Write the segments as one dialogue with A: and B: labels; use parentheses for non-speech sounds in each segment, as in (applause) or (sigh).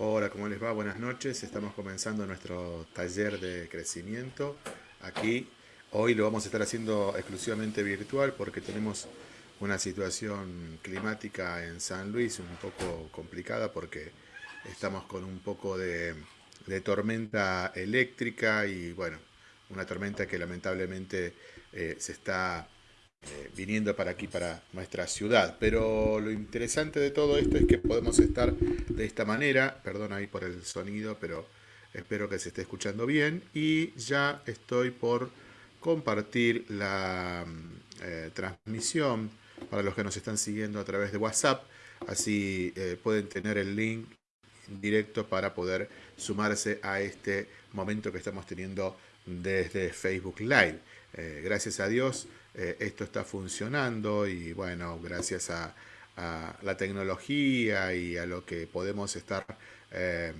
A: Hola, ¿cómo les va? Buenas noches. Estamos comenzando nuestro taller de crecimiento. Aquí, hoy lo vamos a estar haciendo exclusivamente virtual porque tenemos una situación climática en San Luis un poco complicada porque estamos con un poco de, tormenta eléctrica y bueno, una tormenta que lamentablemente eh, se está eh, viniendo para aquí, para nuestra ciudad. Pero lo interesante de todo esto es que podemos estar de esta manera, perdón ahí por el sonido, pero espero que se esté escuchando bien. Y ya estoy por compartir la eh, transmisión para los que nos están siguiendo a través de WhatsApp. Así eh, pueden tener el link directo para poder sumarse a este momento que estamos teniendo desde Facebook Live. gracias a Dios eh, esto está funcionando y bueno, gracias a, la tecnología y a lo que podemos estar, eh,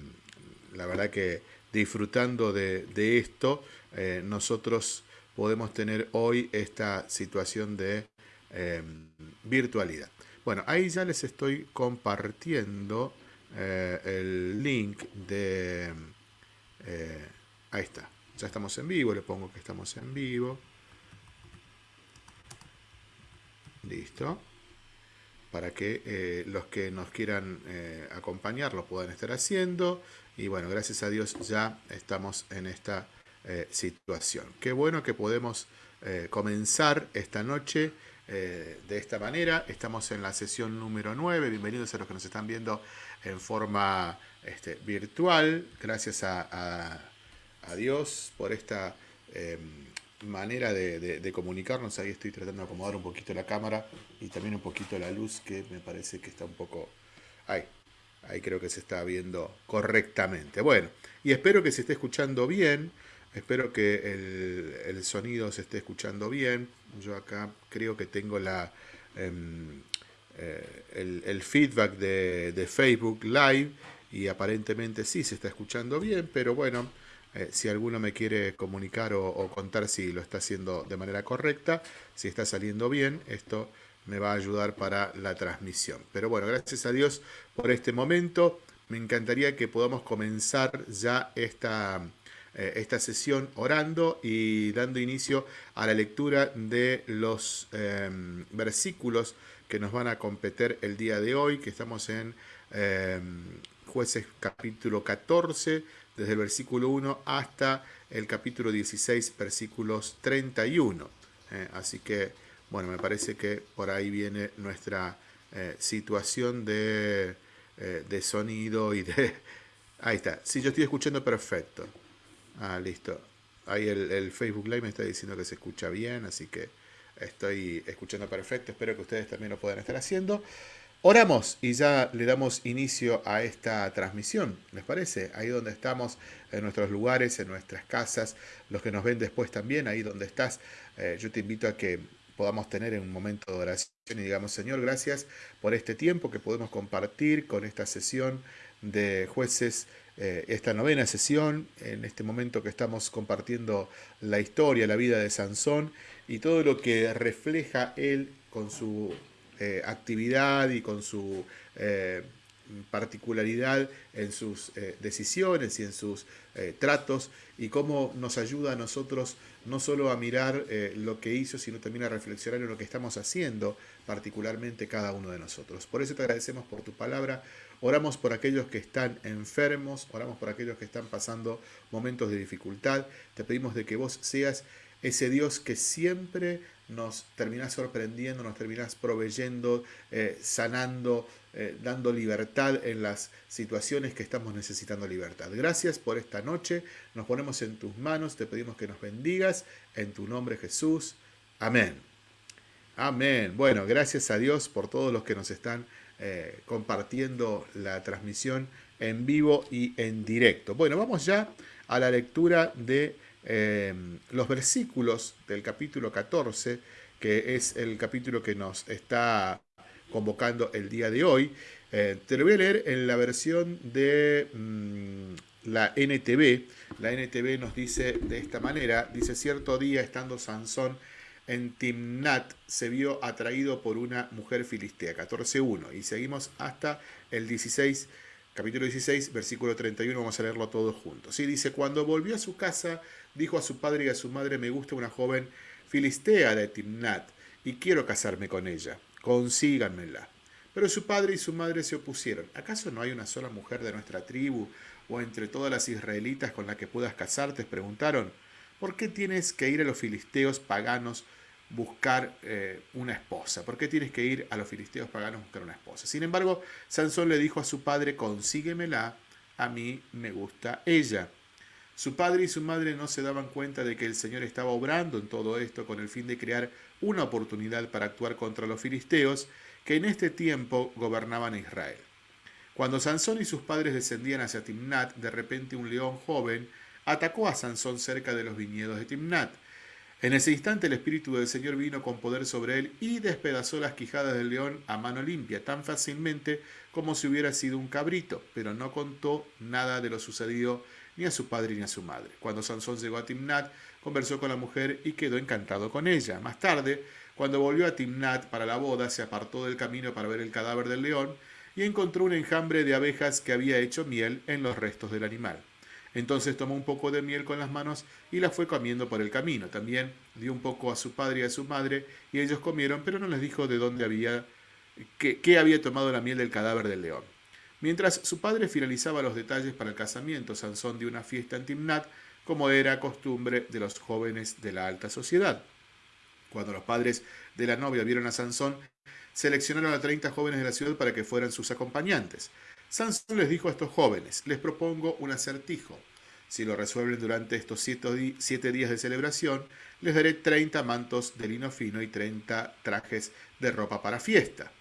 A: la verdad que disfrutando de, esto, eh, nosotros podemos tener hoy esta situación de virtualidad. Bueno, ahí ya les estoy compartiendo el link de... ahí está, ya estamos en vivo, le pongo que estamos en vivo. Listo. Para que eh, los que nos quieran eh, acompañar lo puedan estar haciendo. Y bueno, gracias a Dios ya estamos en esta eh, situación. Qué bueno que podemos comenzar esta noche de esta manera. Estamos en la sesión número 9. Bienvenidos a los que nos están viendo en forma este, virtual. Gracias a, Dios por esta em, manera de, comunicarnos. Ahí estoy tratando de acomodar un poquito la cámara y también un poquito la luz que me parece que está un poco... Ahí, ahí creo que se está viendo correctamente. Bueno, y espero que se esté escuchando bien. Espero que el, sonido se esté escuchando bien. Yo acá creo que tengo la, em, eh, el, feedback de, de Facebook Live y aparentemente sí se está escuchando bien, pero bueno, eh, si alguno me quiere comunicar o, contar si lo está haciendo de manera correcta, si está saliendo bien, esto me va a ayudar para la transmisión. Pero bueno, gracias a Dios por este momento. Me encantaría que podamos comenzar ya esta, eh, esta sesión orando y dando inicio a la lectura de los em, versículos que nos van a competir el día de hoy, que estamos en em, jueces capítulo 14, desde el versículo 1 hasta el capítulo 16, versículos 31. Eh, así que, bueno, me parece que por ahí viene nuestra eh, situación de, eh, de, sonido y de... (laughs) Ahí está. Sí, yo estoy escuchando perfecto. Ah, listo. Ahí el, el Facebook Live me está diciendo que se escucha bien, así que estoy escuchando perfecto. Espero que ustedes también lo puedan estar haciendo. Oramos y ya le damos inicio a esta transmisión, ¿les parece? Ahí donde estamos, en nuestros lugares, en nuestras casas, los que nos ven después también, ahí donde estás, eh, yo te invito a que podamos tener un momento de oración y digamos, Señor, gracias por este tiempo que podemos compartir con esta sesión de jueces, eh, esta novena sesión, en este momento que estamos compartiendo la historia, la vida de Sansón y todo lo que refleja él con su eh, actividad y con su eh, particularidad en sus eh, decisiones y en sus tratos y cómo nos ayuda a nosotros no solo a mirar lo que hizo, sino también a reflexionar en lo que estamos haciendo, particularmente cada uno de nosotros. Por eso te agradecemos por tu palabra, oramos por aquellos que están enfermos, oramos por aquellos que están pasando momentos de dificultad, te pedimos de que vos seas ese Dios que siempre nos terminás sorprendiendo, nos terminás proveyendo, eh, sanando, eh, dando libertad en las situaciones que estamos necesitando libertad. Gracias por esta noche, nos ponemos en tus manos, te pedimos que nos bendigas, en tu nombre Jesús. Amén. Amén. Bueno, gracias a Dios por todos los que nos están eh, compartiendo la transmisión en vivo y en directo. Bueno, vamos ya a la lectura de Em, los versículos del capítulo 14, que es el capítulo que nos está convocando el día de hoy. Eh, te lo voy a leer en la versión de mm, la NTV. La NTV nos dice de esta manera, dice, cierto día estando Sansón en Timnat, se vio atraído por una mujer filistea, 14.1, y seguimos hasta el 16 capítulo 16, versículo 31, vamos a leerlo todos juntos. Sí, dice, cuando volvió a su casa, dijo a su padre y a su madre, me gusta una joven filistea de Timnat, y quiero casarme con ella, consíganmela. Pero su padre y su madre se opusieron. ¿Acaso no hay una sola mujer de nuestra tribu o entre todas las israelitas con la que puedas casarte? Preguntaron. ¿Por qué tienes que ir a los filisteos paganos buscar eh, una esposa? ¿Por qué tienes que ir a los filisteos paganos buscar una esposa? Sin embargo, Sansón le dijo a su padre, consíguemela, a mí me gusta ella. Su padre y su madre no se daban cuenta de que el Señor estaba obrando en todo esto con el fin de crear una oportunidad para actuar contra los filisteos que en este tiempo gobernaban Israel. Cuando Sansón y sus padres descendían hacia Timnat, de repente un león joven atacó a Sansón cerca de los viñedos de Timnat. En ese instante el Espíritu del Señor vino con poder sobre él y despedazó las quijadas del león a mano limpia, tan fácilmente como si hubiera sido un cabrito, pero no contó nada de lo sucedido ni a su padre ni a su madre. Cuando Sansón llegó a Timnat, conversó con la mujer y quedó encantado con ella. Más tarde, cuando volvió a Timnat para la boda, se apartó del camino para ver el cadáver del león y encontró un enjambre de abejas que había hecho miel en los restos del animal. Entonces tomó un poco de miel con las manos y la fue comiendo por el camino. También dio un poco a su padre y a su madre, y ellos comieron, pero no les dijo de dónde había, qué, había tomado la miel del cadáver del león. Mientras su padre finalizaba los detalles para el casamiento, Sansón dio una fiesta en Timnat, como era costumbre de los jóvenes de la alta sociedad. Cuando los padres de la novia vieron a Sansón, seleccionaron a 30 jóvenes de la ciudad para que fueran sus acompañantes. Sansón les dijo a estos jóvenes, les propongo un acertijo. Si lo resuelven durante estos siete días de celebración, les daré 30 mantos de lino fino y 30 trajes de ropa para fiesta.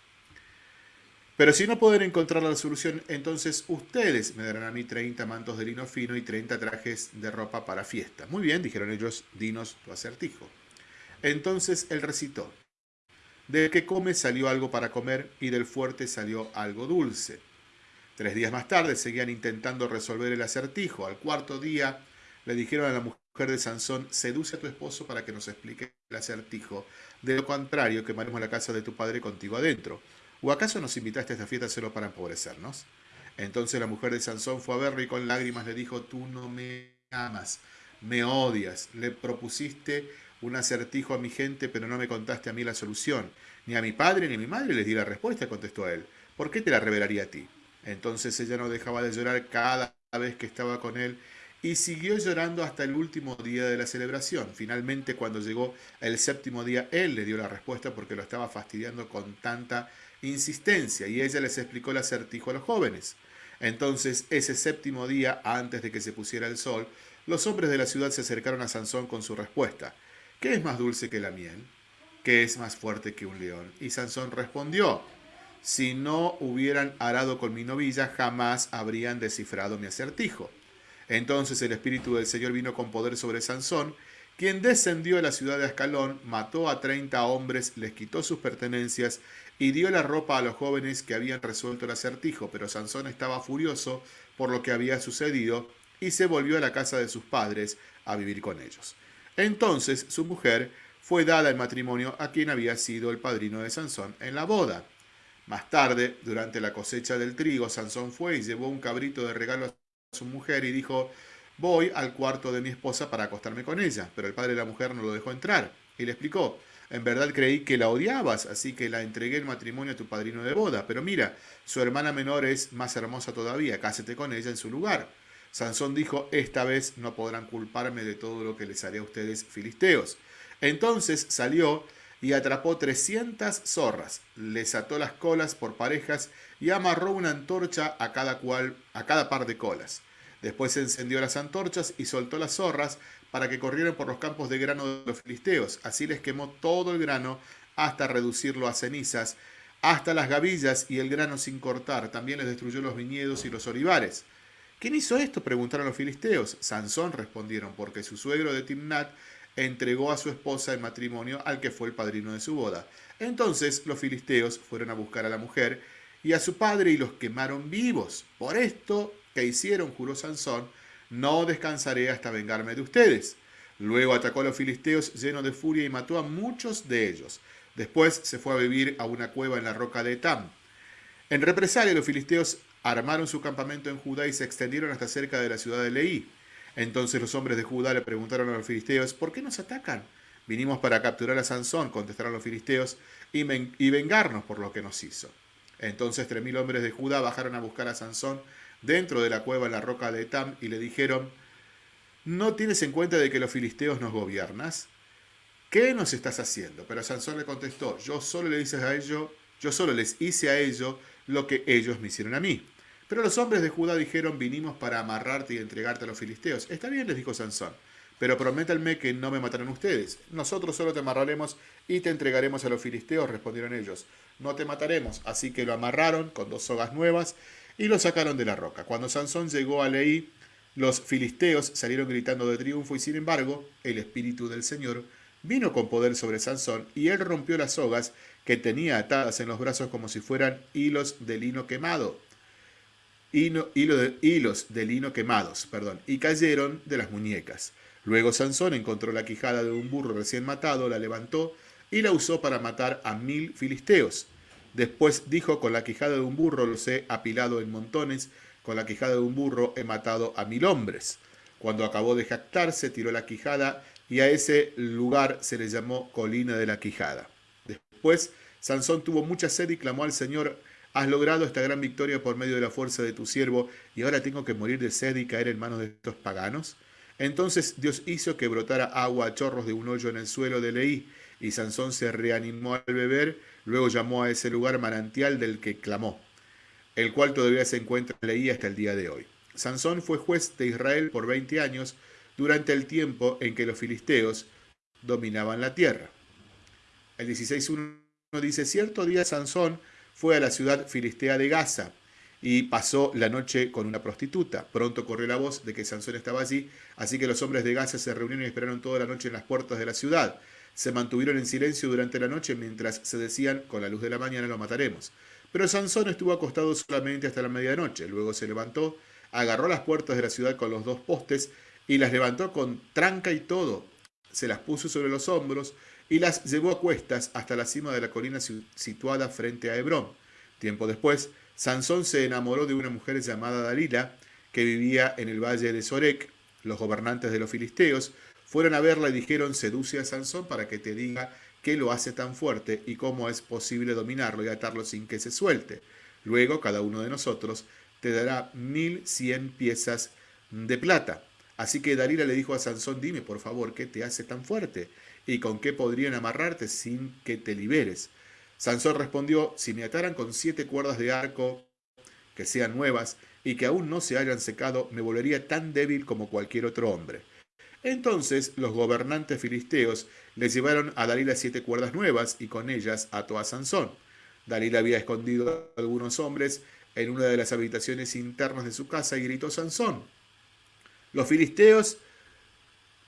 A: Pero si no pueden encontrar la solución, entonces ustedes me darán a mí 30 mantos de lino fino y 30 trajes de ropa para fiesta. Muy bien, dijeron ellos, dinos tu acertijo. Entonces él recitó, del que come salió algo para comer y del fuerte salió algo dulce. Tres días más tarde seguían intentando resolver el acertijo. Al cuarto día le dijeron a la mujer de Sansón, seduce a tu esposo para que nos explique el acertijo. De lo contrario, quemaremos la casa de tu padre contigo adentro. ¿O acaso nos invitaste a esta fiesta solo para empobrecernos? Entonces la mujer de Sansón fue a verlo y con lágrimas le dijo, tú no me amas, me odias. Le propusiste un acertijo a mi gente, pero no me contaste a mí la solución. Ni a mi padre ni a mi madre les di la respuesta, contestó él. ¿Por qué te la revelaría a ti? Entonces ella no dejaba de llorar cada vez que estaba con él y siguió llorando hasta el último día de la celebración. Finalmente, cuando llegó el séptimo día, él le dio la respuesta porque lo estaba fastidiando con tanta insistencia y ella les explicó el acertijo a los jóvenes. Entonces, ese séptimo día, antes de que se pusiera el sol, los hombres de la ciudad se acercaron a Sansón con su respuesta. ¿Qué es más dulce que la miel? ¿Qué es más fuerte que un león? Y Sansón respondió, si no hubieran arado con mi novilla, jamás habrían descifrado mi acertijo. Entonces el Espíritu del Señor vino con poder sobre Sansón, quien descendió a la ciudad de Ascalón, mató a treinta hombres, les quitó sus pertenencias y dio la ropa a los jóvenes que habían resuelto el acertijo. Pero Sansón estaba furioso por lo que había sucedido y se volvió a la casa de sus padres a vivir con ellos. Entonces su mujer fue dada en matrimonio a quien había sido el padrino de Sansón en la boda. Más tarde, durante la cosecha del trigo, Sansón fue y llevó un cabrito de regalo a su mujer y dijo, voy al cuarto de mi esposa para acostarme con ella. Pero el padre de la mujer no lo dejó entrar y le explicó, en verdad creí que la odiabas, así que la entregué en matrimonio a tu padrino de boda. Pero mira, su hermana menor es más hermosa todavía, cásete con ella en su lugar. Sansón dijo, esta vez no podrán culparme de todo lo que les haré a ustedes filisteos. Entonces salió y atrapó trescientas zorras, les ató las colas por parejas y amarró una antorcha a cada, cual, a cada par de colas. Después encendió las antorchas y soltó las zorras para que corrieran por los campos de grano de los filisteos. Así les quemó todo el grano hasta reducirlo a cenizas, hasta las gavillas y el grano sin cortar. También les destruyó los viñedos y los olivares. ¿Quién hizo esto? preguntaron los filisteos. Sansón respondieron, porque su suegro de Timnat entregó a su esposa en matrimonio al que fue el padrino de su boda. Entonces los filisteos fueron a buscar a la mujer y a su padre y los quemaron vivos. Por esto que hicieron, juró Sansón, no descansaré hasta vengarme de ustedes. Luego atacó a los filisteos lleno de furia y mató a muchos de ellos. Después se fue a vivir a una cueva en la roca de Etam. En represalia, los filisteos armaron su campamento en Judá y se extendieron hasta cerca de la ciudad de Leí. Entonces los hombres de Judá le preguntaron a los filisteos, ¿por qué nos atacan? Vinimos para capturar a Sansón, contestaron los filisteos, y, y vengarnos por lo que nos hizo. Entonces tres mil hombres de Judá bajaron a buscar a Sansón dentro de la cueva en la roca de Etam y le dijeron, ¿no tienes en cuenta de que los filisteos nos gobiernas? ¿Qué nos estás haciendo? Pero Sansón le contestó, yo solo le hice a ellos, yo solo les hice a ellos lo que ellos me hicieron a mí. Pero los hombres de Judá dijeron, vinimos para amarrarte y entregarte a los filisteos. Está bien, les dijo Sansón, pero prométanme que no me matarán ustedes. Nosotros solo te amarraremos y te entregaremos a los filisteos, respondieron ellos. No te mataremos. Así que lo amarraron con dos sogas nuevas y lo sacaron de la roca. Cuando Sansón llegó a Leí, los filisteos salieron gritando de triunfo y sin embargo, el espíritu del Señor vino con poder sobre Sansón y él rompió las sogas que tenía atadas en los brazos como si fueran hilos de lino quemado. Hilo, de, hilos de lino quemados, perdón, y cayeron de las muñecas. Luego Sansón encontró la quijada de un burro recién matado, la levantó y la usó para matar a mil filisteos. Después dijo, con la quijada de un burro los he apilado en montones, con la quijada de un burro he matado a mil hombres. Cuando acabó de jactarse, tiró la quijada y a ese lugar se le llamó colina de la quijada. Después Sansón tuvo mucha sed y clamó al Señor, has logrado esta gran victoria por medio de la fuerza de tu siervo, y ahora tengo que morir de sed y caer en manos de estos paganos. Entonces Dios hizo que brotara agua a chorros de un hoyo en el suelo de Leí, y Sansón se reanimó al beber, luego llamó a ese lugar manantial del que clamó, el cual todavía se encuentra en Leí hasta el día de hoy. Sansón fue juez de Israel por 20 años, durante el tiempo en que los filisteos dominaban la tierra. El 16.1 dice, cierto día Sansón fue a la ciudad filistea de Gaza, y pasó la noche con una prostituta. Pronto corrió la voz de que Sansón estaba allí, así que los hombres de Gaza se reunieron y esperaron toda la noche en las puertas de la ciudad. Se mantuvieron en silencio durante la noche mientras se decían, con la luz de la mañana lo mataremos. Pero Sansón estuvo acostado solamente hasta la medianoche. Luego se levantó, agarró las puertas de la ciudad con los dos postes y las levantó con tranca y todo. Se las puso sobre los hombros y las llevó a cuestas hasta la cima de la colina situada frente a Hebrón. Tiempo después, Sansón se enamoró de una mujer llamada Dalila, que vivía en el valle de Sorek. Los gobernantes de los filisteos fueron a verla y dijeron, seduce a Sansón para que te diga qué lo hace tan fuerte y cómo es posible dominarlo y atarlo sin que se suelte. Luego cada uno de nosotros te dará mil cien piezas de plata. Así que Dalila le dijo a Sansón, dime por favor, ¿qué te hace tan fuerte? ¿Y con qué podrían amarrarte sin que te liberes? Sansón respondió, si me ataran con siete cuerdas de arco que sean nuevas y que aún no se hayan secado, me volvería tan débil como cualquier otro hombre. Entonces los gobernantes filisteos le llevaron a Dalila siete cuerdas nuevas y con ellas ató a Sansón. Dalila había escondido a algunos hombres en una de las habitaciones internas de su casa y gritó Sansón. Los filisteos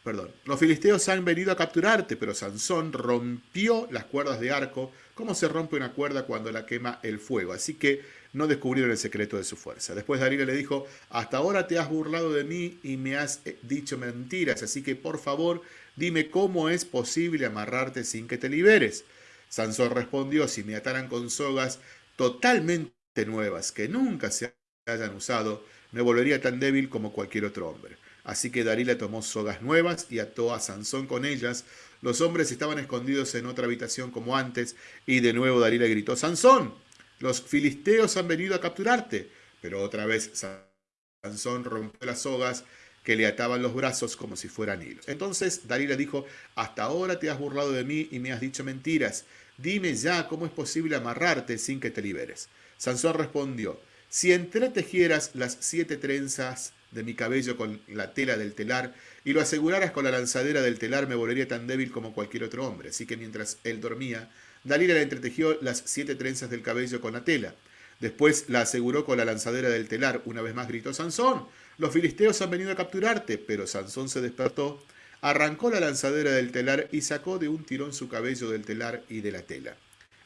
A: Perdón. Los filisteos han venido a capturarte, pero Sansón rompió las cuerdas de arco como se rompe una cuerda cuando la quema el fuego. Así que no descubrieron el secreto de su fuerza. Después Dalila le dijo, hasta ahora te has burlado de mí y me has eh, dicho mentiras, así que por favor dime cómo es posible amarrarte sin que te liberes. Sansón respondió, si me ataran con sogas totalmente nuevas que nunca se hayan usado, me volvería tan débil como cualquier otro hombre. Así que Dalila tomó sogas nuevas y ató a Sansón con ellas. Los hombres estaban escondidos en otra habitación como antes, y de nuevo Dalila gritó, Sansón, los filisteos han venido a capturarte. Pero otra vez Sansón rompió las sogas que le ataban los brazos como si fueran hilos. Entonces Dalila dijo, hasta ahora te has burlado de mí y me has dicho mentiras. Dime ya cómo es posible amarrarte sin que te liberes. Sansón respondió, si entretejieras las siete trenzas de mi cabello con la tela del telar y lo aseguraras con la lanzadera del telar, me volvería tan débil como cualquier otro hombre. Así que mientras él dormía, Dalila le entretejió las siete trenzas del cabello con la tela. Después la aseguró con la lanzadera del telar. Una vez más gritó, Sansón, los filisteos han venido a capturarte. Pero Sansón se despertó, arrancó la lanzadera del telar y sacó de un tirón su cabello del telar y de la tela.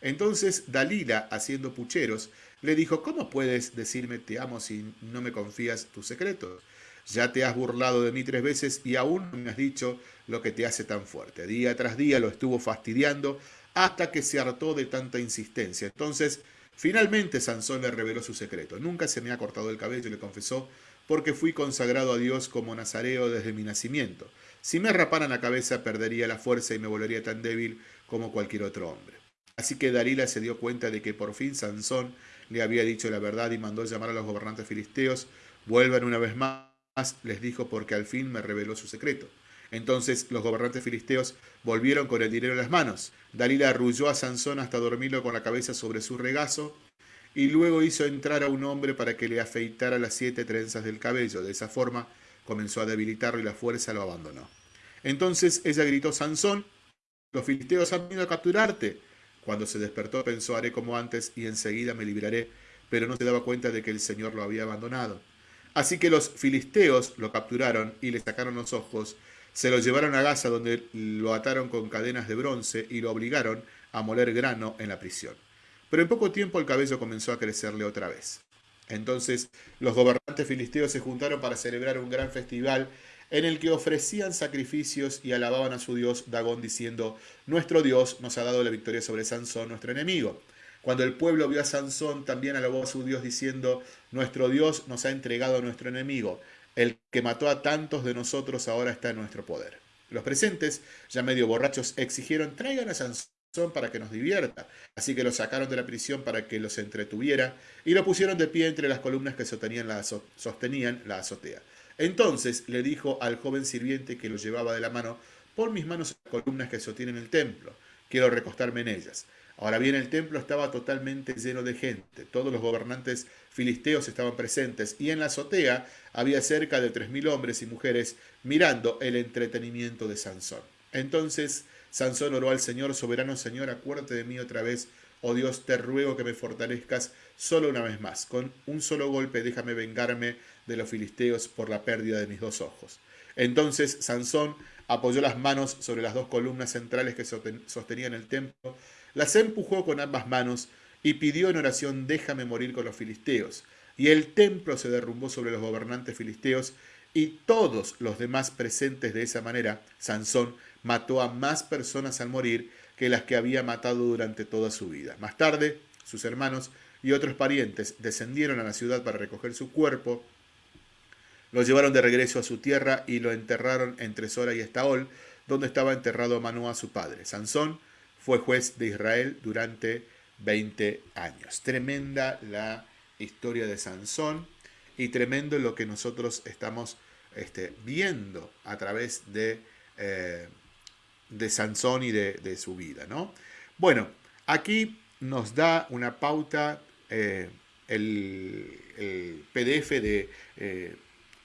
A: Entonces Dalila, haciendo pucheros, le dijo, ¿cómo puedes decirme te amo si no me confías tus secretos? Ya te has burlado de mí tres veces y aún no me has dicho lo que te hace tan fuerte. Día tras día lo estuvo fastidiando hasta que se hartó de tanta insistencia. Entonces Finalmente Sansón le reveló su secreto. Nunca se me ha cortado el cabello, le confesó, porque fui consagrado a Dios como nazareo desde mi nacimiento. Si me raparan la cabeza perdería la fuerza y me volvería tan débil como cualquier otro hombre. Así que Dalila se dio cuenta de que por fin Sansón le había dicho la verdad y mandó llamar a los gobernantes filisteos. Vuelvan una vez más, les dijo, porque al fin me reveló su secreto. Entonces los gobernantes filisteos volvieron con el dinero en las manos. Dalila arrulló a Sansón hasta dormirlo con la cabeza sobre su regazo y luego hizo entrar a un hombre para que le afeitara las siete trenzas del cabello. De esa forma comenzó a debilitarlo y la fuerza lo abandonó. Entonces ella gritó, Sansón, los filisteos han venido a capturarte. Cuando se despertó pensó, haré como antes y enseguida me libraré, pero no se daba cuenta de que el Señor lo había abandonado. Así que los filisteos lo capturaron y le sacaron los ojos se lo llevaron a Gaza donde lo ataron con cadenas de bronce y lo obligaron a moler grano en la prisión. Pero en poco tiempo el cabello comenzó a crecerle otra vez. Entonces los gobernantes filisteos se juntaron para celebrar un gran festival en el que ofrecían sacrificios y alababan a su dios Dagón diciendo, Nuestro Dios nos ha dado la victoria sobre Sansón, nuestro enemigo. Cuando el pueblo vio a Sansón, también alabó a su Dios diciendo, Nuestro Dios nos ha entregado a nuestro enemigo. El que mató a tantos de nosotros ahora está en nuestro poder. Los presentes, ya medio borrachos, exigieron traigan a Sansón para que nos divierta. Así que lo sacaron de la prisión para que los entretuviera y lo pusieron de pie entre las columnas que sostenían la, azotea. Entonces le dijo al joven sirviente que lo llevaba de la mano, pon mis manos las columnas que sostienen el templo, quiero recostarme en ellas. Ahora bien, el templo estaba totalmente lleno de gente. Todos los gobernantes filisteos estaban presentes y en la azotea había cerca de tres mil hombres y mujeres mirando el entretenimiento de Sansón. Entonces Sansón oró al Señor, soberano Señor, acuérdate de mí otra vez. Oh Dios, te ruego que me fortalezcas solo una vez más. Con un solo golpe déjame vengarme de los filisteos por la pérdida de mis dos ojos. Entonces Sansón apoyó las manos sobre las dos columnas centrales que sostenían el templo las empujó con ambas manos y pidió en oración, déjame morir con los filisteos. Y el templo se derrumbó sobre los gobernantes filisteos y todos los demás presentes de esa manera, Sansón mató a más personas al morir que las que había matado durante toda su vida. Más tarde, sus hermanos y otros parientes descendieron a la ciudad para recoger su cuerpo, lo llevaron de regreso a su tierra y lo enterraron entre Sora y Estaol, donde estaba enterrado Manoá su padre. Sansón fue juez de Israel durante 20 años. Tremenda la historia de Sansón y tremendo lo que nosotros estamos este, viendo a través de, eh, de Sansón y de, su vida. ¿no? Bueno, aquí nos da una pauta eh, el, PDF de eh,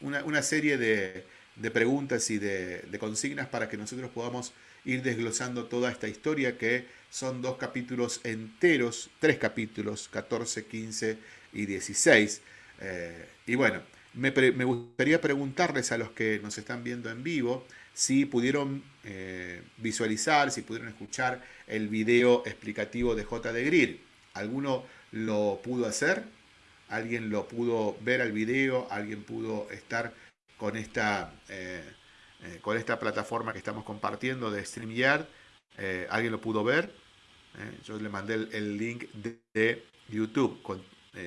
A: una, serie de, preguntas y de, de consignas para que nosotros podamos ir desglosando toda esta historia que son dos capítulos enteros, tres capítulos, 14, 15 y 16. Eh, y bueno, me, gustaría preguntarles a los que nos están viendo en vivo si pudieron eh, visualizar, si pudieron escuchar el video explicativo de J. de Grill. ¿Alguno lo pudo hacer? ¿Alguien lo pudo ver al video? ¿Alguien pudo estar con esta... Eh, eh, con esta plataforma que estamos compartiendo de StreamYard. Eh, ¿Alguien lo pudo ver? Eh, yo le mandé el, link de, YouTube.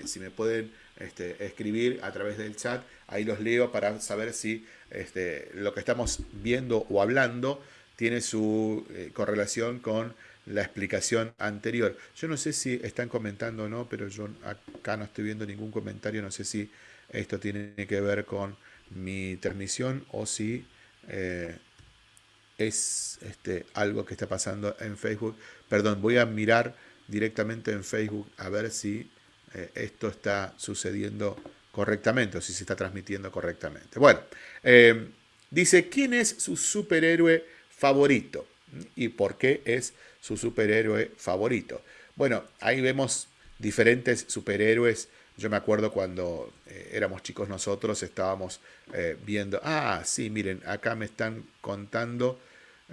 A: si me pueden este, escribir a través del chat, ahí los leo para saber si este, lo que estamos viendo o hablando tiene su correlación con la explicación anterior. Yo no sé si están comentando o no, pero yo acá no estoy viendo ningún comentario. No sé si esto tiene que ver con mi transmisión o si eh, es este, algo que está pasando en Facebook. Perdón, voy a mirar directamente en Facebook a ver si eh, esto está sucediendo correctamente o si se está transmitiendo correctamente. Bueno, eh, dice, ¿quién es su superhéroe favorito? ¿Y por qué es su superhéroe favorito? Bueno, ahí vemos diferentes superhéroes yo me acuerdo cuando eh, éramos chicos nosotros, estábamos eh, viendo, ah, sí, miren, acá me están contando,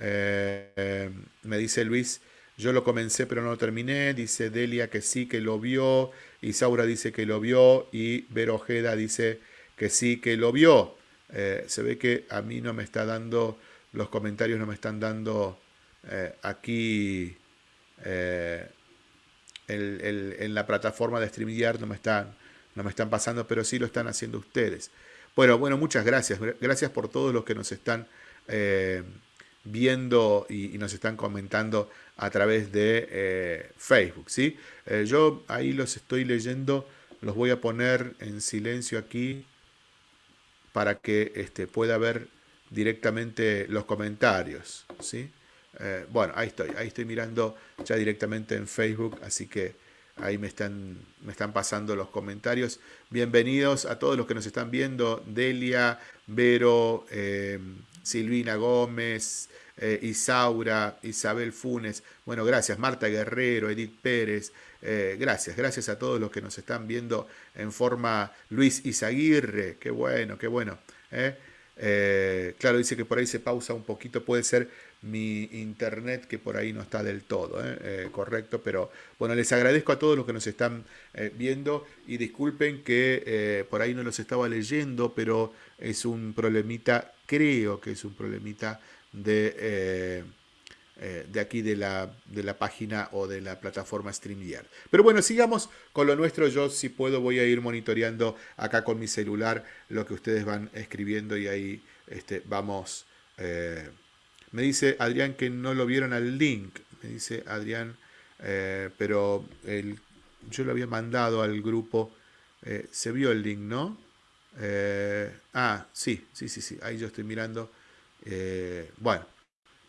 A: eh, me dice Luis, yo lo comencé pero no lo terminé, dice Delia que sí, que lo vio, Isaura dice que lo vio y Vero Ojeda dice que sí, que lo vio. se ve que a mí no me está dando, los comentarios no me están dando aquí en la plataforma de StreamYard no me están, no me están pasando, pero sí lo están haciendo ustedes. Bueno, bueno, muchas gracias. Gracias por todos los que nos están eh, viendo y, nos están comentando a través de eh, Facebook. ¿sí? Eh, yo ahí los estoy leyendo, los voy a poner en silencio aquí para que este, pueda ver directamente los comentarios. ¿sí? bueno, ahí estoy, ahí estoy mirando ya directamente en Facebook, así que ahí me están, me están pasando los comentarios. Bienvenidos a todos los que nos están viendo, Delia, Vero, Silvina Gómez, eh, Isaura, Isabel Funes, bueno, gracias, Marta Guerrero, Edith Pérez, eh, gracias, gracias a todos los que nos están viendo en forma Luis Izaguirre, qué bueno, qué bueno. ¿eh? claro, dice que por ahí se pausa un poquito, puede ser mi internet que por ahí no está del todo correcto, pero bueno, les agradezco a todos los que nos están viendo y disculpen que por ahí no los estaba leyendo, pero es un problemita creo que es un problemita de, eh, eh, de aquí de la, de la, página o de la plataforma StreamYard. Pero bueno, sigamos con lo nuestro. Yo si puedo voy a ir monitoreando acá con mi celular lo que ustedes van escribiendo y ahí este, vamos... Eh, me dice Adrián que no lo vieron al link. Me dice Adrián, pero el, yo lo había mandado al grupo. se vio el link, ¿no? Eh, ah, sí, sí, sí, sí, ahí yo estoy mirando. Eh, bueno,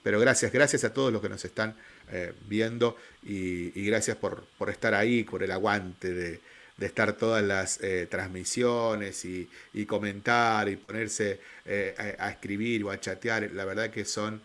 A: pero gracias, gracias a todos los que nos están eh, viendo y, gracias por, estar ahí, por el aguante de, estar todas las transmisiones y, comentar y ponerse a, escribir o a chatear. La verdad que son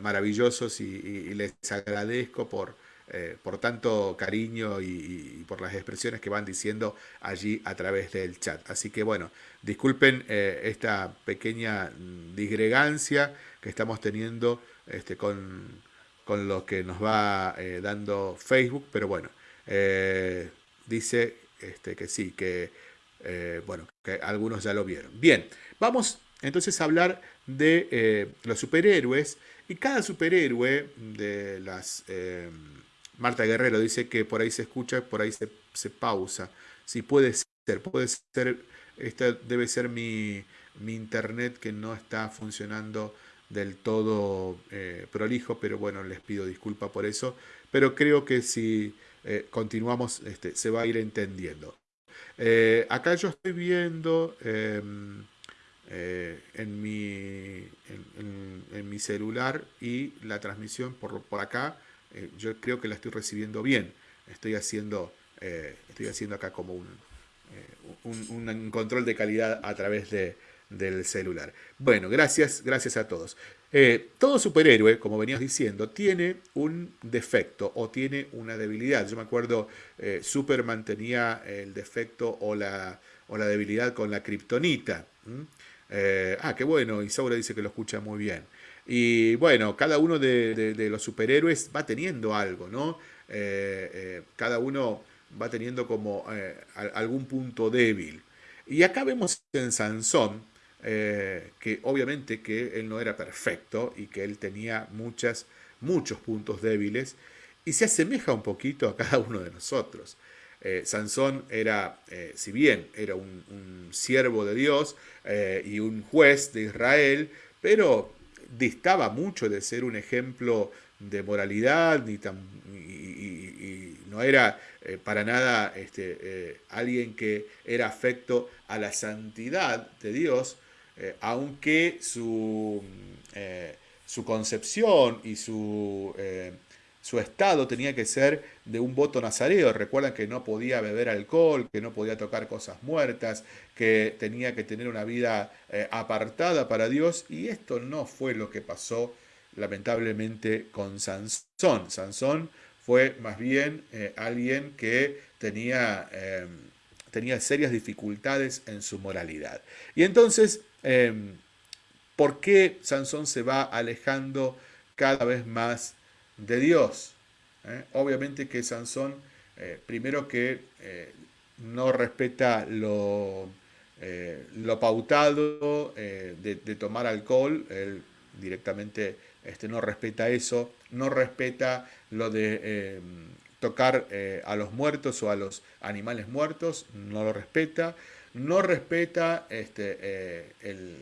A: maravillosos y les agradezco por, eh, por tanto cariño y, por las expresiones que van diciendo allí a través del chat. Así que bueno, disculpen eh, esta pequeña disgregancia que estamos teniendo este, con, con, lo que nos va eh, dando Facebook, pero bueno, dice este, que sí, que bueno, que algunos ya lo vieron. Bien, vamos entonces a hablar de los superhéroes y cada superhéroe de las Marta Guerrero dice que por ahí se escucha, por ahí se, pausa. Sí, puede ser, puede ser, esta debe ser mi, internet que no está funcionando del todo eh, prolijo, pero bueno, les pido disculpa por eso. Pero creo que si eh, continuamos, este, se va a ir entendiendo. Eh, acá yo estoy viendo em, en, mi, en, mi celular y la transmisión por, por acá eh, yo creo que la estoy recibiendo bien. Estoy haciendo, eh, estoy haciendo acá como un, eh, un, control de calidad a través de, del celular. Bueno, gracias, gracias a todos. todo superhéroe, como venías diciendo, tiene un defecto o tiene una debilidad. Yo me acuerdo, Superman tenía el defecto o la, o la debilidad con la kriptonita. Ah, qué bueno, Isaura dice que lo escucha muy bien. Y bueno, cada uno de, los superhéroes va teniendo algo, ¿no? Eh, eh, cada uno va teniendo como eh, algún punto débil. Y acá vemos en Sansón, que obviamente que él no era perfecto y que él tenía muchas, muchos puntos débiles y se asemeja un poquito a cada uno de nosotros. Sansón era, si bien era un, siervo de Dios y un juez de Israel, pero distaba mucho de ser un ejemplo de moralidad, ni tan, y, no era eh, para nada este, eh, alguien que era afecto a la santidad de Dios, eh, aunque su, su, concepción y su su estado tenía que ser de un voto nazareo. Recuerdan que no podía beber alcohol, que no podía tocar cosas muertas, que tenía que tener una vida eh, apartada para Dios. Y esto no fue lo que pasó lamentablemente con Sansón. Sansón fue más bien eh, alguien que tenía, em, tenía serias dificultades en su moralidad. Y entonces, ¿por qué Sansón se va alejando cada vez más de Dios. ¿eh? Obviamente que Sansón, eh, primero que eh, no respeta lo, lo pautado de, tomar alcohol, él directamente este, no respeta eso, no respeta lo de tocar a los muertos o a los animales muertos, no lo respeta, no respeta este, el,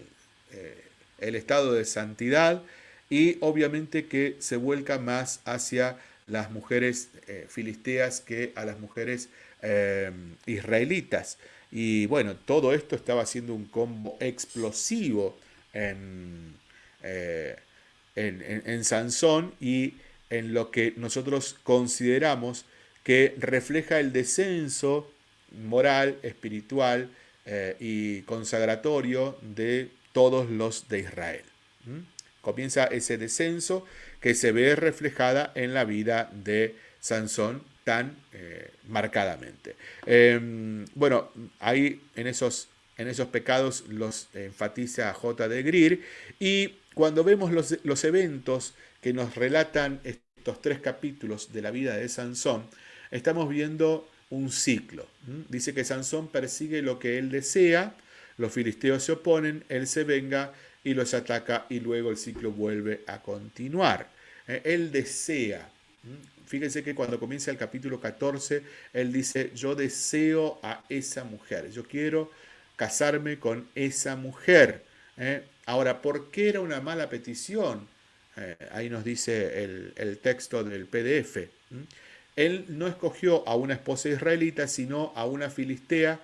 A: el estado de santidad y obviamente que se vuelca más hacia las mujeres filisteas que a las mujeres israelitas. Y bueno, todo esto estaba haciendo un combo explosivo en, eh, en, Sansón y en lo que nosotros consideramos que refleja el descenso moral, espiritual eh, y consagratorio de todos los de Israel. Comienza ese descenso que se ve reflejada en la vida de Sansón tan eh, marcadamente. Em, bueno, ahí en esos, en esos pecados los enfatiza J. de Greer y cuando vemos los, los eventos que nos relatan estos tres capítulos de la vida de Sansón, estamos viendo un ciclo. Dice que Sansón persigue lo que él desea, los filisteos se oponen, él se venga y los ataca y luego el ciclo vuelve a continuar. Eh, él desea, Fíjense que cuando comienza el capítulo 14, él dice, yo deseo a esa mujer, yo quiero casarme con esa mujer. ¿eh? Ahora, ¿por qué era una mala petición? Eh, ahí nos dice el, texto del PDF. Él no escogió a una esposa israelita, sino a una filistea,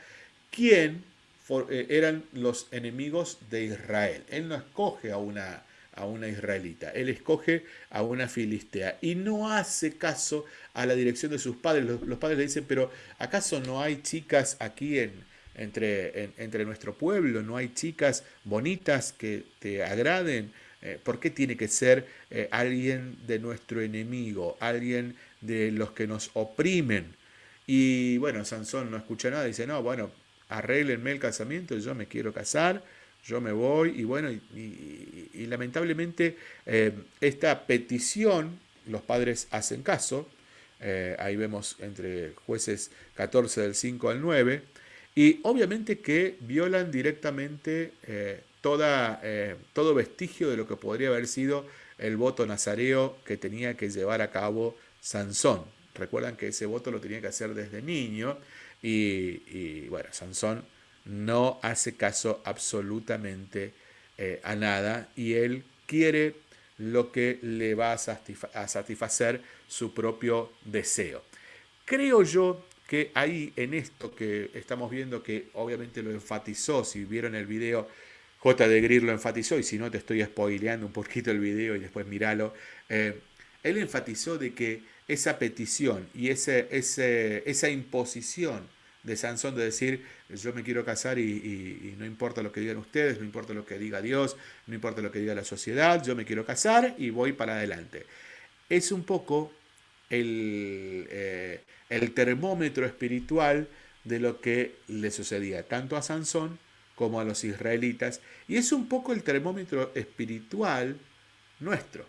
A: quien eh, eran los enemigos de Israel. Él no escoge a una a una israelita, él escoge a una filistea y no hace caso a la dirección de sus padres. Los, padres le dicen, pero ¿acaso no hay chicas aquí en, entre, entre nuestro pueblo? ¿No hay chicas bonitas que te agraden? Eh, ¿Por qué tiene que ser eh, alguien de nuestro enemigo, alguien de los que nos oprimen? Y bueno, Sansón no escucha nada, dice, no, bueno, arréglenme el casamiento, yo me quiero casar yo me voy y bueno, y, lamentablemente eh, esta petición los padres hacen caso, eh, ahí vemos entre jueces 14 del 5 al 9, y obviamente que violan directamente eh, toda, todo vestigio de lo que podría haber sido el voto nazareo que tenía que llevar a cabo Sansón. Recuerdan que ese voto lo tenía que hacer desde niño y, bueno, Sansón no hace caso absolutamente eh, a nada y él quiere lo que le va a, satisfacer su propio deseo. Creo yo que ahí en esto que estamos viendo, que obviamente lo enfatizó, si vieron el video, J. de Greer lo enfatizó, y si no te estoy spoileando un poquito el video y después míralo, eh, él enfatizó de que esa petición y ese, esa imposición de Sansón de decir, yo me quiero casar y, no importa lo que digan ustedes, no importa lo que diga Dios, no importa lo que diga la sociedad, yo me quiero casar y voy para adelante. Es un poco el, eh, el termómetro espiritual de lo que le sucedía tanto a Sansón como a los israelitas, y es un poco el termómetro espiritual nuestro,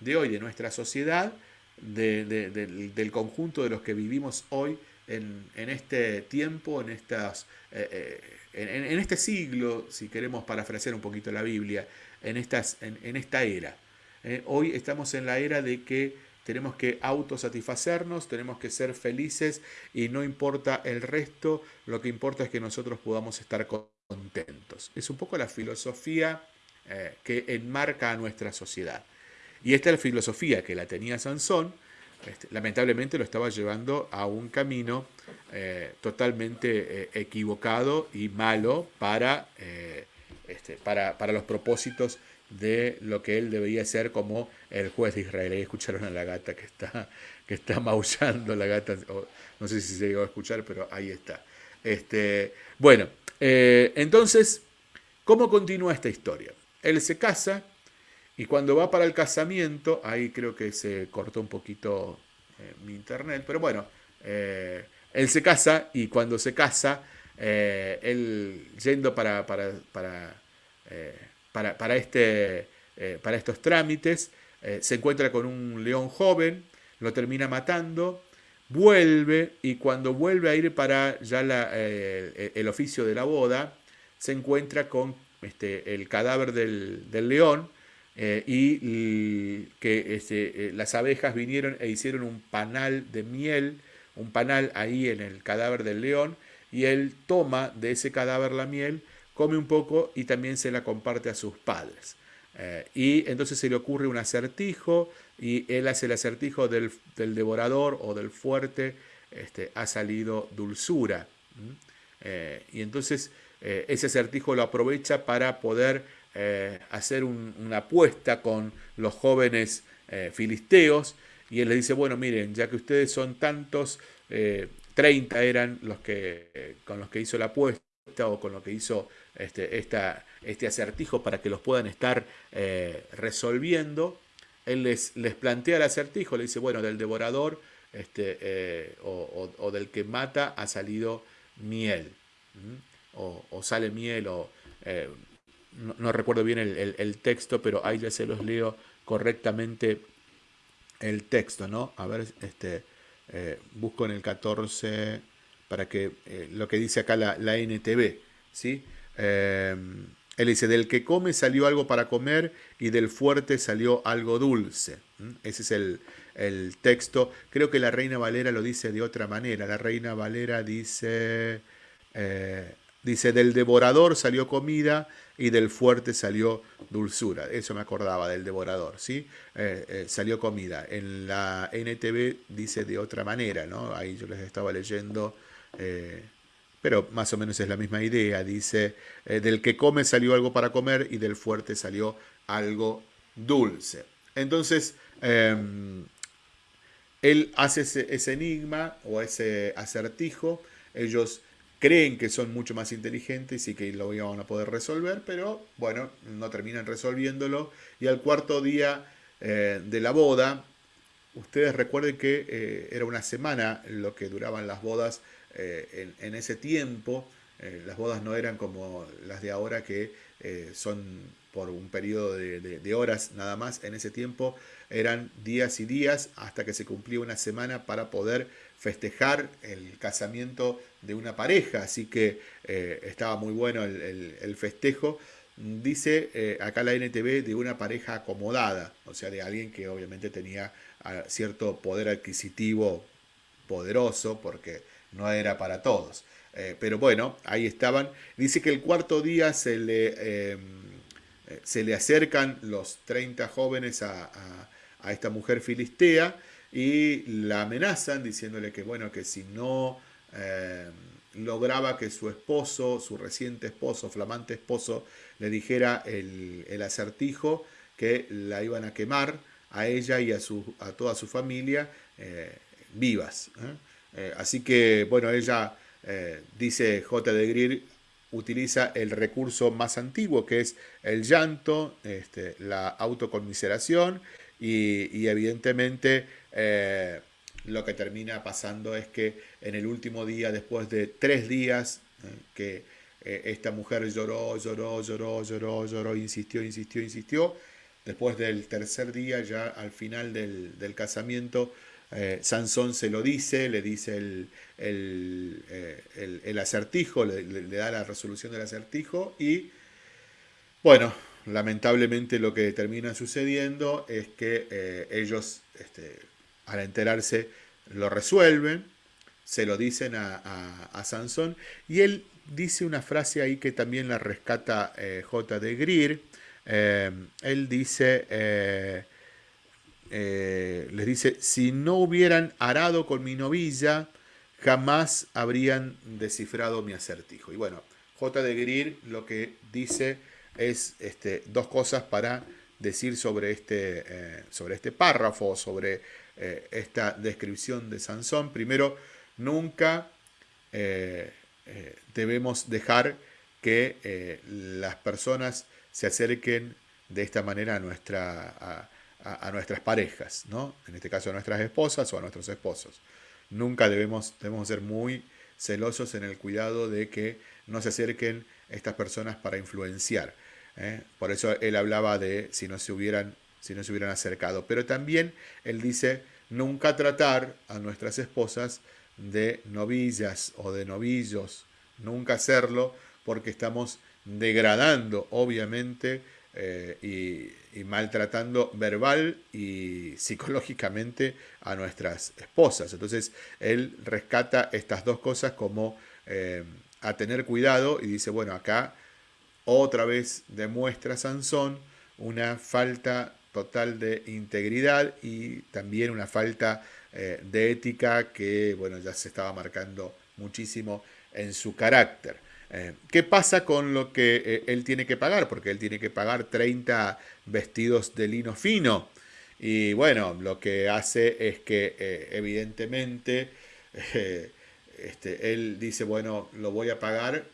A: de hoy, de nuestra sociedad, del conjunto de los que vivimos hoy en, este tiempo, en, estas, eh, eh, en, este siglo, si queremos parafrasear un poquito la Biblia, en, estas, en, esta era. Eh, hoy estamos en la era de que tenemos que autosatisfacernos, tenemos que ser felices y no importa el resto, lo que importa es que nosotros podamos estar contentos. Es un poco la filosofía que enmarca a nuestra sociedad. Y esta es la filosofía que la tenía Sansón, este, lamentablemente lo estaba llevando a un camino eh, totalmente eh, equivocado y malo para, eh, este, para, para, los propósitos de lo que él debería ser como el juez de Israel. Ahí escucharon a la gata que está, que está maullando, la gata, no sé si se llegó a escuchar, pero ahí está. Este, bueno, entonces, ¿cómo continúa esta historia? Él se casa, y cuando va para el casamiento, ahí creo que se cortó un poquito eh, mi internet, pero bueno, eh, él se casa y cuando se casa, eh, él yendo para, para, para, para, este, para estos trámites, se encuentra con un león joven, lo termina matando, vuelve y cuando vuelve a ir para ya el oficio de la boda, se encuentra con este, el cadáver del, del león, eh, y que este, las abejas vinieron e hicieron un panal de miel, un panal ahí en el cadáver del león, y él toma de ese cadáver la miel, come un poco y también se la comparte a sus padres. y entonces se le ocurre un acertijo y él hace el acertijo del, devorador o del fuerte, este, ha salido dulzura. y entonces ese acertijo lo aprovecha para poder eh, hacer una apuesta con los jóvenes eh, filisteos. Y él les dice, bueno, miren, ya que ustedes son tantos, 30 eh, eran los que, con los que hizo la apuesta o con lo que hizo este, este acertijo para que los puedan estar resolviendo, él les, les plantea el acertijo, le dice, bueno, del devorador este, o, del que mata ha salido miel, o, o, sale miel, o no, recuerdo bien el, texto, pero ahí ya se los leo correctamente el texto, ¿no? A ver, este, eh, busco en el 14 para que eh, lo que dice acá la, la NTV, ¿sí? Eh, él dice, del que come salió algo para comer y del fuerte salió algo dulce. Ese es el, el, texto. Creo que la Reina Valera lo dice de otra manera. La Reina Valera dice, dice, del devorador salió comida y del fuerte salió dulzura. Eso me acordaba del devorador, ¿sí? Eh, eh, salió comida. En la NTV dice de otra manera, ¿no? Ahí yo les estaba leyendo, eh, pero más o menos es la misma idea. Dice, del que come salió algo para comer y del fuerte salió algo dulce. Entonces, em, él hace ese, ese enigma o ese acertijo. Ellos creen que son mucho más inteligentes y que lo van a poder resolver, pero bueno, no terminan resolviéndolo. Y al cuarto día eh, de la boda, ustedes recuerden que eh, era una semana lo que duraban las bodas eh, en, ese tiempo. las bodas no eran como las de ahora que son por un periodo de, horas nada más. En ese tiempo eran días y días hasta que se cumplía una semana para poder festejar el casamiento de una pareja, así que eh, estaba muy bueno el, festejo. Dice eh, acá la NTV de una pareja acomodada, o sea, de alguien que obviamente tenía ah, cierto poder adquisitivo poderoso, porque no era para todos. Eh, pero bueno, ahí estaban. Dice que el cuarto día se le, em, se le acercan los 30 jóvenes a, a esta mujer filistea y la amenazan diciéndole que bueno, que si no eh, lograba que su esposo, su reciente esposo, flamante esposo, le dijera el, acertijo que la iban a quemar a ella y a, su, a toda su familia eh, vivas. ¿eh? así que, bueno, ella, dice J. de Greer, utiliza el recurso más antiguo, que es el llanto, este, la autoconmiseración y evidentemente eh, lo que termina pasando es que en el último día, después de tres días, eh, que eh, esta mujer lloró, lloró, lloró, lloró, lloró, insistió, insistió, insistió, después del tercer día, ya al final del, casamiento, Sansón se lo dice, le dice el, el, acertijo, le, da la resolución del acertijo y, bueno, lamentablemente lo que termina sucediendo es que ellos este, al enterarse lo resuelven, se lo dicen a, Sansón y él dice una frase ahí que también la rescata eh, J. de Greer. Eh, él dice, eh, les dice, si no hubieran arado con mi novilla, jamás habrían descifrado mi acertijo. Y bueno, J. de Greer lo que dice es este, dos cosas para decir sobre este, sobre este párrafo, sobre eh, esta descripción de Sansón. Primero, nunca eh, eh, debemos dejar que las personas se acerquen de esta manera a, nuestra, a, nuestras parejas, ¿no? en este caso a nuestras esposas o a nuestros esposos. Nunca debemos, debemos ser muy celosos en el cuidado de que no se acerquen estas personas para influenciar. Por eso él hablaba de si no se hubieran si no se hubieran acercado. Pero también él dice nunca tratar a nuestras esposas de novillas o de novillos, nunca hacerlo porque estamos degradando obviamente eh, y, y maltratando verbal y psicológicamente a nuestras esposas. Entonces él rescata estas dos cosas como a tener cuidado y dice, bueno, acá otra vez demuestra Sansón una falta total de integridad y también una falta eh, de ética que, bueno, ya se estaba marcando muchísimo en su carácter. Eh, ¿Qué pasa con lo que eh, él tiene que pagar? Porque él tiene que pagar 30 vestidos de lino fino. Y bueno, lo que hace es que evidentemente este, él dice, bueno, lo voy a pagar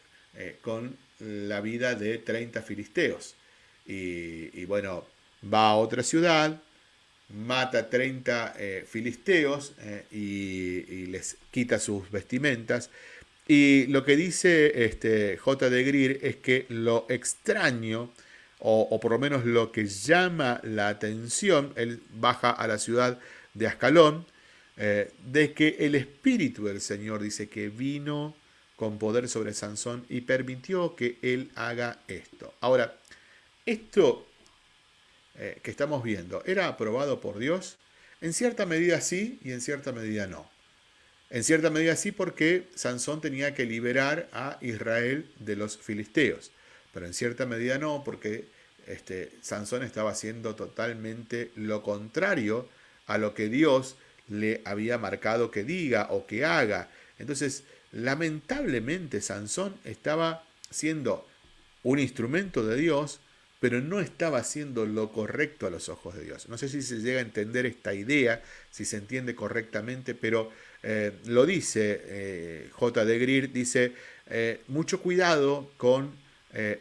A: con la vida de 30 filisteos. y bueno, va a otra ciudad, mata 30 eh, filisteos eh, y, les quita sus vestimentas. Y lo que dice este, J. de Greer es que lo extraño, o, por lo menos lo que llama la atención, él baja a la ciudad de Ascalón, eh, de que el Espíritu del Señor dice que vino con poder sobre Sansón y permitió que él haga esto. Ahora, esto eh, que estamos viendo, ¿era aprobado por Dios? En cierta medida sí y en cierta medida no. En cierta medida sí porque Sansón tenía que liberar a Israel de los filisteos, pero en cierta medida no porque este, Sansón estaba haciendo totalmente lo contrario a lo que Dios le había marcado que diga o que haga. Entonces, lamentablemente Sansón estaba siendo un instrumento de Dios, pero no estaba haciendo lo correcto a los ojos de Dios. No sé si se llega a entender esta idea, si se entiende correctamente, pero eh, lo dice eh, J. de Greer, dice, eh, mucho cuidado con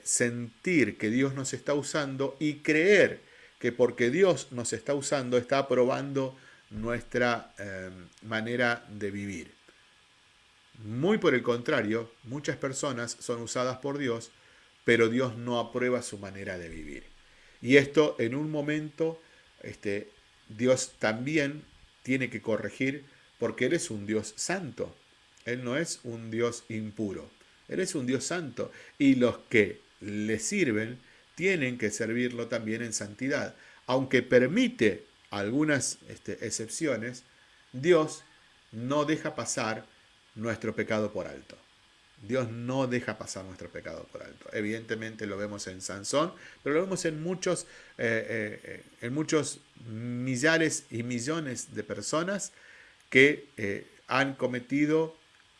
A: sentir que Dios nos está usando y creer que porque Dios nos está usando está aprobando nuestra manera de vivir. Muy por el contrario, muchas personas son usadas por Dios pero Dios no aprueba su manera de vivir. Y esto en un momento, este, Dios también tiene que corregir porque Él es un Dios santo. Él no es un Dios impuro. Él es un Dios santo. Y los que le sirven tienen que servirlo también en santidad. Aunque permite algunas este, excepciones, Dios no deja pasar nuestro pecado por alto. Dios no deja pasar nuestro pecado por alto. Evidentemente lo vemos en Sansón, pero lo vemos en muchos, eh, eh, en muchos millares y millones de personas que eh, han cometido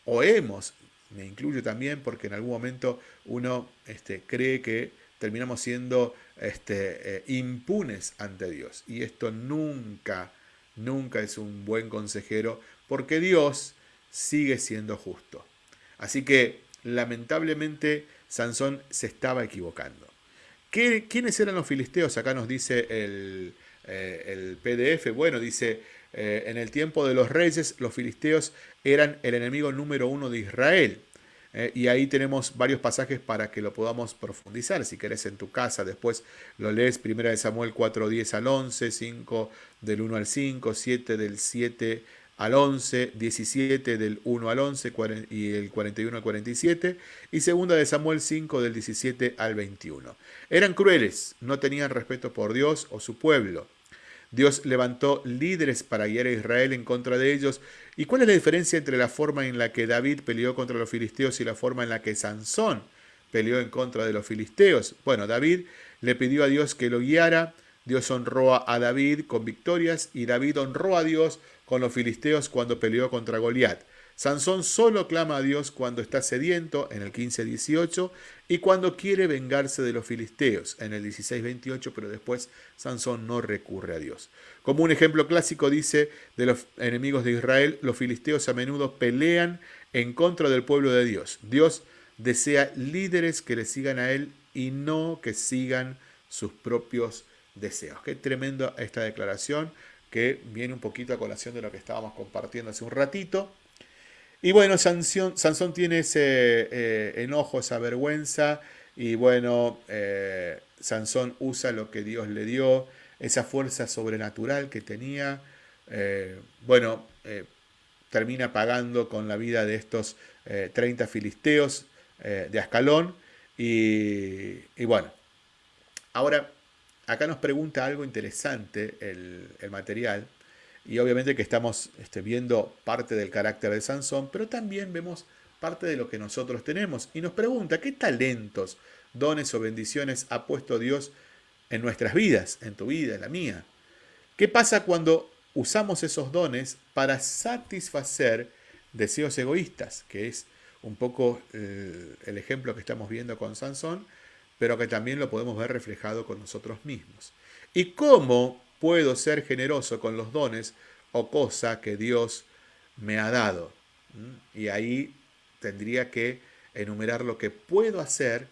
A: o hemos, me incluyo también porque en algún momento uno este, cree que terminamos siendo este, impunes ante Dios. Y esto nunca, nunca es un buen consejero porque Dios sigue siendo justo. Así que lamentablemente Sansón se estaba equivocando. ¿Quiénes eran los filisteos? Acá nos dice el, eh, PDF. Bueno, dice, eh, en el tiempo de los reyes, los filisteos eran el enemigo número uno de Israel. Eh, y ahí tenemos varios pasajes para que lo podamos profundizar. Si querés en tu casa, después lo lees. Primera de Samuel 4, 10 al 11, 5 del 1 al 5, 7 del 7 al 11, 17 del 1 al 11 y el 41 al 47, y segunda de Samuel 5 del 17 al 21. Eran crueles, no tenían respeto por Dios o su pueblo. Dios levantó líderes para guiar a Israel en contra de ellos. ¿Y cuál es la diferencia entre la forma en la que David peleó contra los filisteos y la forma en la que Sansón peleó en contra de los filisteos? Bueno, David le pidió a Dios que lo guiara, Dios honró a David con victorias y David honró a Dios con los filisteos cuando peleó contra Goliat. Sansón solo clama a Dios cuando está sediento, en el 15-18, y cuando quiere vengarse de los filisteos, en el 16-28, pero después Sansón no recurre a Dios. Como un ejemplo clásico dice de los enemigos de Israel, los filisteos a menudo pelean en contra del pueblo de Dios. Dios desea líderes que le sigan a él y no que sigan sus propios deseos. Qué tremendo esta declaración que viene un poquito a colación de lo que estábamos compartiendo hace un ratito. Y bueno, Sansón, tiene ese eh, enojo, esa vergüenza, y bueno, eh, Sansón usa lo que Dios le dio, esa fuerza sobrenatural que tenía, eh, bueno, termina pagando con la vida de estos 30 filisteos de Ascalón, y, y bueno, ahora acá nos pregunta algo interesante el, material, y obviamente que estamos este, viendo parte del carácter de Sansón, pero también vemos parte de lo que nosotros tenemos. Y nos pregunta, ¿qué talentos, dones o bendiciones ha puesto Dios en nuestras vidas, en tu vida, en la mía? ¿Qué pasa cuando usamos esos dones para satisfacer deseos egoístas, que es un poco el, el ejemplo que estamos viendo con Sansón, pero que también lo podemos ver reflejado con nosotros mismos? ¿Y cómo puedo ser generoso con los dones o cosa que Dios me ha dado? ¿Mm? Y ahí tendría que enumerar lo que puedo hacer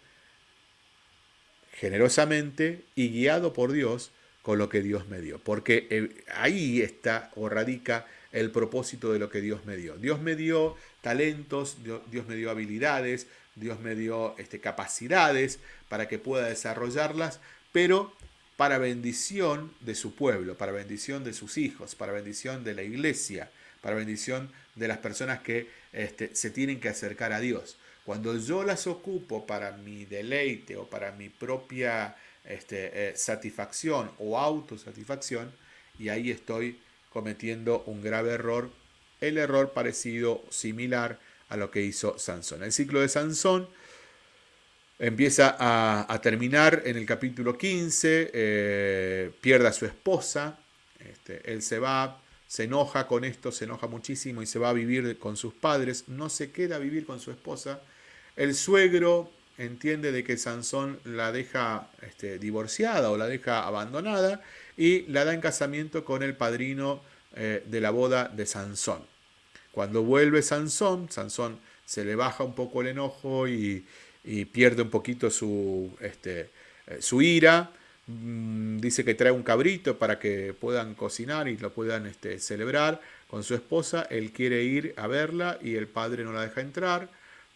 A: generosamente y guiado por Dios con lo que Dios me dio. Porque eh, ahí está o radica el propósito de lo que Dios me dio. Dios me dio talentos, Dios me dio habilidades, Dios me dio este, capacidades para que pueda desarrollarlas, pero para bendición de su pueblo, para bendición de sus hijos, para bendición de la iglesia, para bendición de las personas que este, se tienen que acercar a Dios. Cuando yo las ocupo para mi deleite o para mi propia este, eh, satisfacción o autosatisfacción, y ahí estoy cometiendo un grave error, el error parecido, similar a lo que hizo Sansón. El ciclo de Sansón empieza a, terminar en el capítulo 15, eh, pierde a su esposa, este, él se va, se enoja con esto, se enoja muchísimo y se va a vivir con sus padres, no se queda a vivir con su esposa. El suegro entiende de que Sansón la deja este, divorciada o la deja abandonada y la da en casamiento con el padrino eh, de la boda de Sansón. Cuando vuelve Sansón, Sansón se le baja un poco el enojo y, pierde un poquito su, este, eh, su ira Mm, dice que trae un cabrito para que puedan cocinar y lo puedan este, celebrar con su esposa. Él quiere ir a verla y el padre no la deja entrar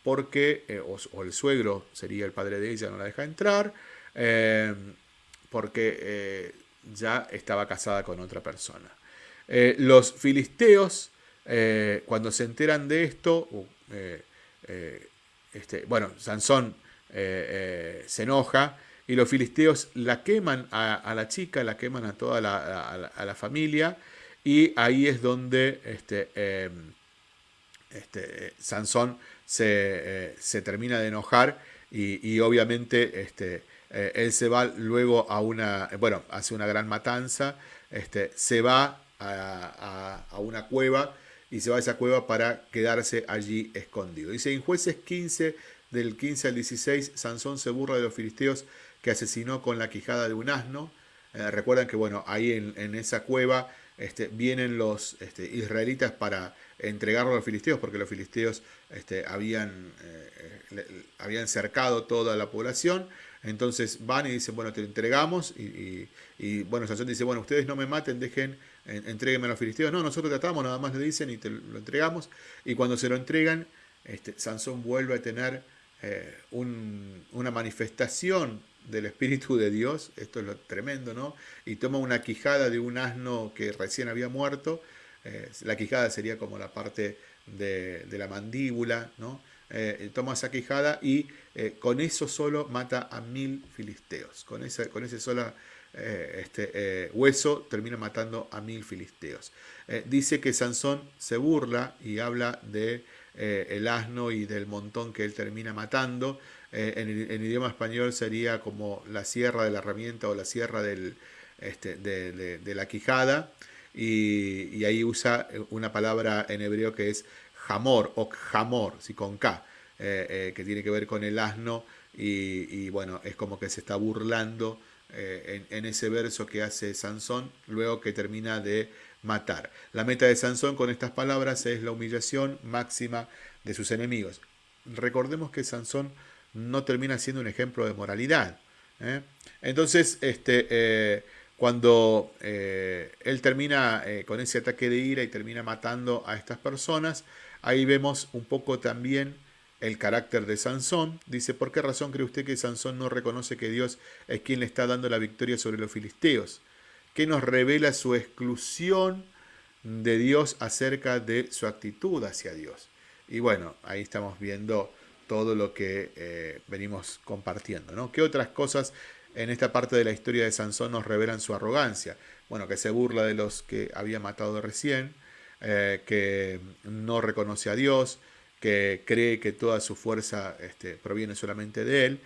A: porque, eh, o, el suegro sería el padre de ella, no la deja entrar eh, porque ya estaba casada con otra persona. los filisteos, cuando se enteran de esto, uh, este, bueno, Sansón se enoja y los filisteos la queman a, la chica, la queman a toda la, familia, y ahí es donde este, em, este, Sansón eh, se, termina de enojar y, obviamente eh, él se va luego a una, bueno, hace una gran matanza, se va a, a, una cueva y se va a esa cueva para quedarse allí escondido. Dice en jueces 15, del 15 al 16, Sansón se burla de los filisteos que asesinó con la quijada de un asno. Eh, recuerdan que bueno, ahí en, esa cueva este, vienen los este, israelitas para entregarlo a los filisteos, porque los filisteos este, habían, eh, habían cercado toda la población. Entonces van y dicen, bueno, te entregamos. Y, bueno, Sansón dice, bueno, ustedes no me maten, dejen, entreguenme a los filisteos. No, nosotros tratamos, nada más le dicen y te lo entregamos. Y cuando se lo entregan, este, Sansón vuelve a tener eh, una manifestación del Espíritu de Dios, esto es lo tremendo, ¿no? Y toma una quijada de un asno que recién había muerto, eh, la quijada sería como la parte de, la mandíbula, ¿no? Eh, toma esa quijada y con eso solo mata a mil filisteos, con, ese, con ese solo este, hueso termina matando a mil filisteos. dice que Sansón se burla y habla de el asno y del montón que él termina matando, eh, en, idioma español sería como la sierra de la herramienta o la sierra del, este, de, la quijada, y, ahí usa una palabra en hebreo que es jamor o jamor, ¿sí? con K, eh, eh, que tiene que ver con el asno, y, bueno, es como que se está burlando en, en, ese verso que hace Sansón, luego que termina de matar. La meta de Sansón con estas palabras es la humillación máxima de sus enemigos. Recordemos que Sansón no termina siendo un ejemplo de moralidad. ¿eh? Entonces, este, eh, cuando eh, él termina con ese ataque de ira y termina matando a estas personas, ahí vemos un poco también el carácter de Sansón. Dice, ¿por qué razón cree usted que Sansón no reconoce que Dios es quien le está dando la victoria sobre los filisteos? ¿Qué nos revela su exclusión de Dios acerca de su actitud hacia Dios? Y bueno, ahí estamos viendo todo lo que eh, venimos compartiendo. ¿no? ¿Qué otras cosas en esta parte de la historia de Sansón nos revelan su arrogancia. Bueno, que se burla de los que había matado recién, eh, que no reconoce a Dios, que cree que toda su fuerza este, proviene solamente de él.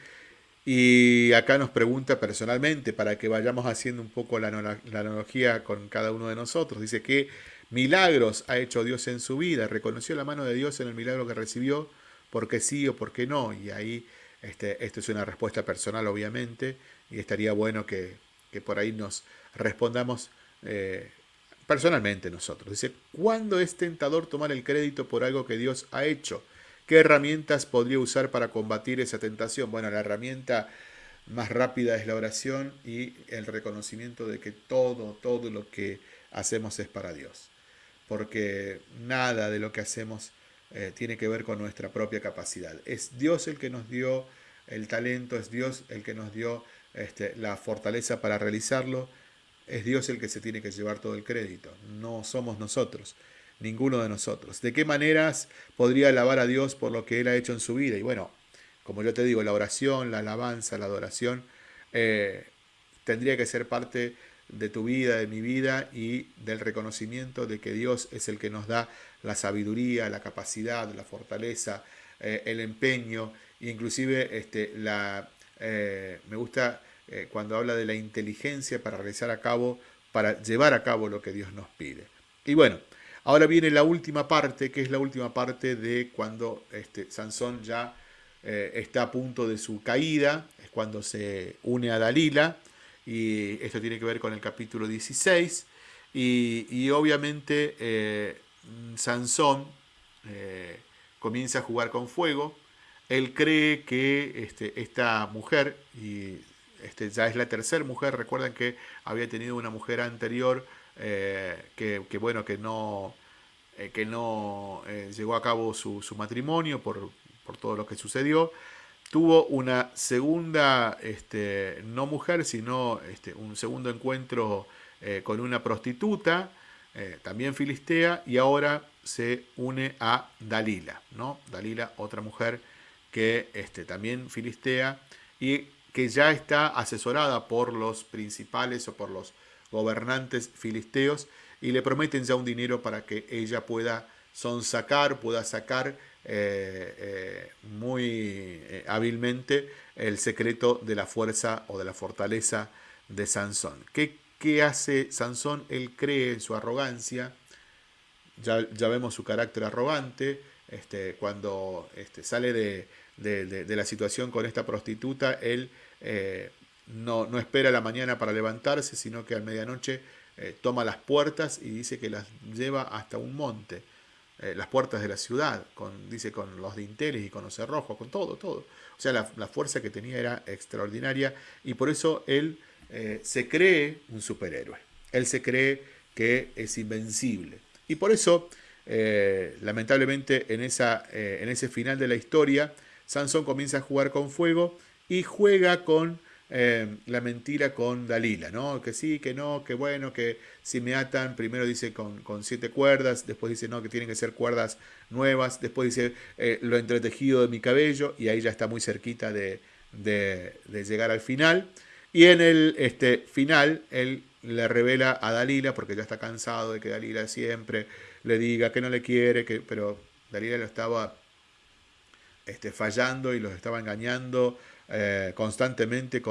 A: Y acá nos pregunta personalmente, para que vayamos haciendo un poco la, analogía con cada uno de nosotros. Dice que milagros ha hecho Dios en su vida, reconoció la mano de Dios en el milagro que recibió, porque sí o porque no. Y ahí, este, esto es una respuesta personal, obviamente, y estaría bueno que, por ahí nos respondamos eh, personalmente nosotros. Dice, ¿cuándo es tentador tomar el crédito por algo que Dios ha hecho? ¿Qué herramientas podría usar para combatir esa tentación? Bueno, la herramienta más rápida es la oración y el reconocimiento de que todo, todo lo que hacemos es para Dios porque nada de lo que hacemos eh, tiene que ver con nuestra propia capacidad. Es Dios el que nos dio el talento, es Dios el que nos dio este, la fortaleza para realizarlo, es Dios el que se tiene que llevar todo el crédito, no somos nosotros, ninguno de nosotros. ¿De qué maneras podría alabar a Dios por lo que Él ha hecho en su vida? Y bueno, como yo te digo, la oración, la alabanza, la adoración, eh, tendría que ser parte de tu vida, de mi vida y del reconocimiento de que Dios es el que nos da la sabiduría, la capacidad, la fortaleza, eh, el empeño, inclusive este, la, eh, me gusta eh, cuando habla de la inteligencia para realizar a cabo, para llevar a cabo lo que Dios nos pide. Y bueno, ahora viene la última parte, que es la última parte de cuando este, Sansón ya está a punto de su caída, es cuando se une a Dalila, y esto tiene que ver con el capítulo 16, y, obviamente eh, Sansón eh, comienza a jugar con fuego, él cree que este, esta mujer, y este, ya es la tercera mujer, recuerdan que había tenido una mujer anterior eh, que, bueno, que no, que no llegó a cabo su, matrimonio por, por, todo lo que sucedió, tuvo una segunda, este, no mujer, sino este, un segundo encuentro eh, con una prostituta, eh, también filistea, y ahora se une a Dalila, ¿no? Dalila, otra mujer que este, también filistea y que ya está asesorada por los principales o por los gobernantes filisteos y le prometen ya un dinero para que ella pueda sonsacar, pueda sacar eh, eh, muy eh, hábilmente el secreto de la fuerza o de la fortaleza de Sansón. ¿Qué, qué hace Sansón? Él cree en su arrogancia, ya, ya vemos su carácter arrogante, este, cuando este, sale de, de, la situación con esta prostituta, él no, no, espera la mañana para levantarse, sino que a medianoche toma las puertas y dice que las lleva hasta un monte. Eh, las puertas de la ciudad, con, dice con los dinteles y con los cerrojos, con todo, todo. O sea, la, fuerza que tenía era extraordinaria y por eso él eh, se cree un superhéroe. Él se cree que es invencible. Y por eso, eh, lamentablemente, en, esa, en ese final de la historia, Sansón comienza a jugar con fuego y juega con Em, la mentira con Dalila, ¿no? Que sí, que no, que bueno, que si me atan, primero dice con, siete cuerdas, después dice no, que tienen que ser cuerdas nuevas, después dice eh, lo entretejido de mi cabello, y ahí ya está muy cerquita de, llegar al final. Y en el este, final, él le revela a Dalila, porque ya está cansado de que Dalila siempre le diga que no le quiere, que, pero Dalila lo estaba este, fallando y los estaba engañando eh, constantemente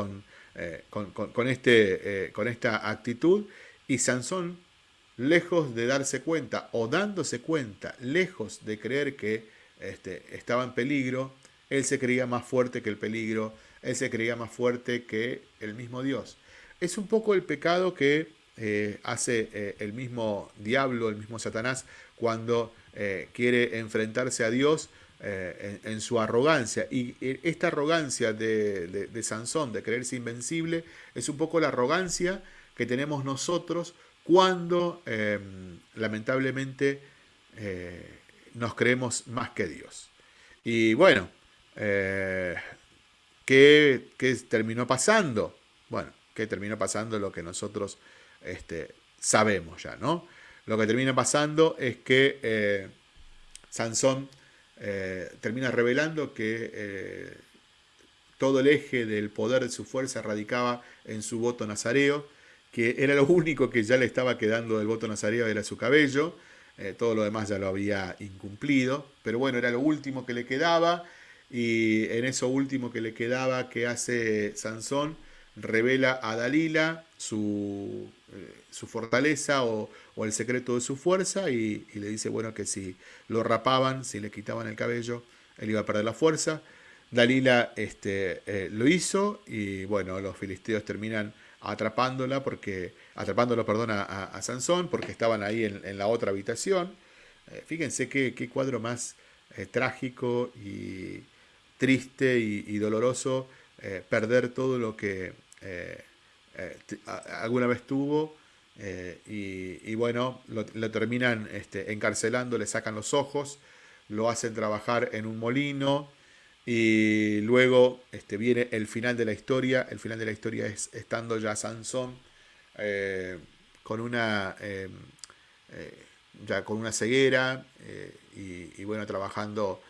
A: eh, con, con, este, eh, con esta actitud y Sansón, lejos de darse cuenta o dándose cuenta, lejos de creer que este, estaba en peligro, él se creía más fuerte que el peligro, él se creía más fuerte que el mismo Dios. Es un poco el pecado que hace el mismo diablo, el mismo Satanás, cuando quiere enfrentarse a Dios eh, en, su arrogancia. Y esta arrogancia de, Sansón, de creerse invencible, es un poco la arrogancia que tenemos nosotros cuando em, lamentablemente eh, nos creemos más que Dios. Y bueno, eh, ¿qué, terminó pasando? Bueno, ¿qué terminó pasando? Lo que nosotros este, sabemos ya, ¿no? Lo que termina pasando es que Sansón eh, termina revelando que, eh, todo el eje del poder de su fuerza radicaba en su voto nazareo, que era lo único que ya le estaba quedando del voto nazareo, era su cabello, eh, todo lo demás ya lo había incumplido, pero bueno, era lo último que le quedaba, y en eso último que le quedaba que hace Sansón, revela a Dalila su, eh, su fortaleza o, el secreto de su fuerza y, le dice, bueno, que si lo rapaban, si le quitaban el cabello, él iba a perder la fuerza. Dalila este, eh, lo hizo y bueno, los filisteos terminan atrapándola porque, atrapándolo, perdón, a, Sansón porque estaban ahí en, la otra habitación. Eh, fíjense qué, cuadro más trágico y triste y doloroso perder todo lo que eh, alguna vez tuvo eh, y, bueno, lo, terminan este, encarcelando, le sacan los ojos, lo hacen trabajar en un molino y luego este, viene el final de la historia. El final de la historia es estando ya Sansón eh, con una ya con una ceguera y, bueno, trabajando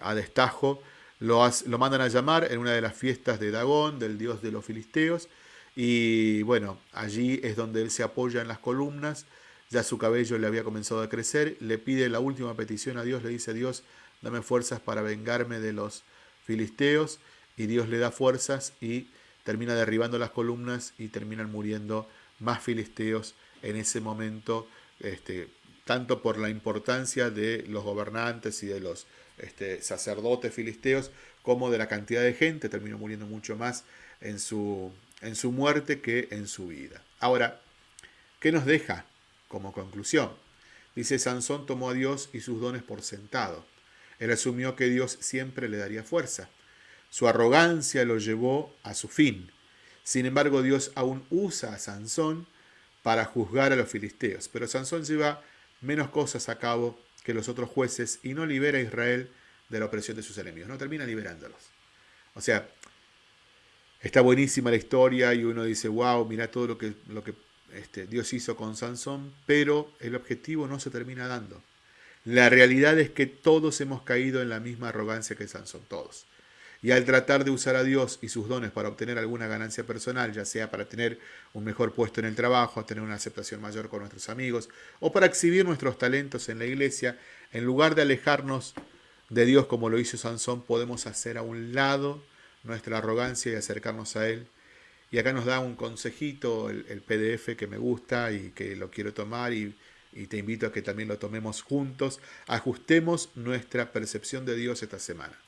A: a destajo. Lo, mandan a llamar en una de las fiestas de Dagón, del dios de los filisteos, y bueno, allí es donde él se apoya en las columnas, ya su cabello le había comenzado a crecer, le pide la última petición a Dios, le dice, Dios, dame fuerzas para vengarme de los filisteos, y Dios le da fuerzas y termina derribando las columnas y terminan muriendo más filisteos en ese momento, este, tanto por la importancia de los gobernantes y de los este, sacerdotes filisteos, como de la cantidad de gente, terminó muriendo mucho más en su, en su muerte que en su vida. Ahora, ¿qué nos deja como conclusión? Dice, Sansón tomó a Dios y sus dones por sentado. Él asumió que Dios siempre le daría fuerza. Su arrogancia lo llevó a su fin. Sin embargo, Dios aún usa a Sansón para juzgar a los filisteos. Pero Sansón lleva menos cosas a cabo que los otros jueces y no libera a Israel de la opresión de sus enemigos. No termina liberándolos. O sea, Está buenísima la historia y uno dice, wow, mira todo lo que, lo que este, Dios hizo con Sansón, pero el objetivo no se termina dando. La realidad es que todos hemos caído en la misma arrogancia que Sansón, todos. Y al tratar de usar a Dios y sus dones para obtener alguna ganancia personal, ya sea para tener un mejor puesto en el trabajo, tener una aceptación mayor con nuestros amigos, o para exhibir nuestros talentos en la iglesia, en lugar de alejarnos de Dios como lo hizo Sansón, podemos hacer a un lado nuestra arrogancia y acercarnos a Él. Y acá nos da un consejito, el, PDF que me gusta y que lo quiero tomar y, y, te invito a que también lo tomemos juntos. Ajustemos nuestra percepción de Dios esta semana.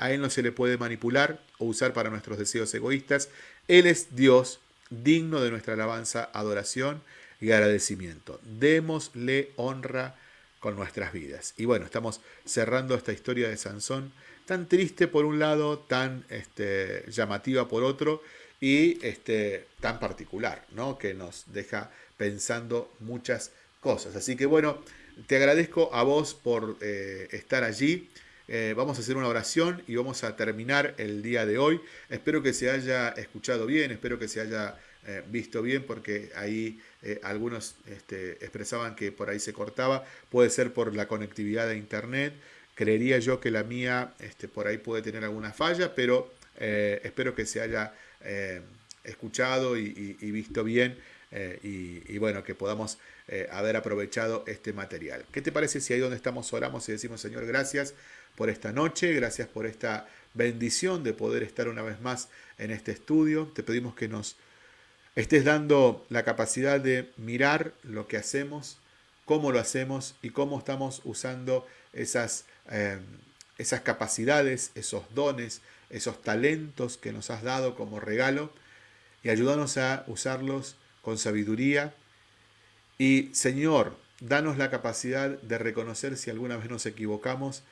A: A Él no se le puede manipular o usar para nuestros deseos egoístas. Él es Dios, digno de nuestra alabanza, adoración y agradecimiento. Démosle honra con nuestras vidas. Y bueno, estamos cerrando esta historia de Sansón tan triste por un lado, tan este, llamativa por otro y este, tan particular, ¿no? que nos deja pensando muchas cosas. Así que bueno, te agradezco a vos por eh, estar allí. Eh, vamos a hacer una oración y vamos a terminar el día de hoy. Espero que se haya escuchado bien, espero que se haya eh, visto bien, porque ahí algunos este, expresaban que por ahí se cortaba. Puede ser por la conectividad de internet. Creería yo que la mía este, por ahí puede tener alguna falla, pero eh, espero que se haya eh, escuchado y, visto bien eh, y, bueno, que podamos haber aprovechado este material. ¿Qué te parece si ahí donde estamos oramos y decimos, Señor, gracias por esta noche, gracias por esta bendición de poder estar una vez más en este estudio. Te pedimos que nos estés dando la capacidad de mirar lo que hacemos, cómo lo hacemos y cómo estamos usando esas Em, esas capacidades, esos dones, esos talentos que nos has dado como regalo y ayúdanos a usarlos con sabiduría. Y Señor, danos la capacidad de reconocer si alguna vez nos equivocamos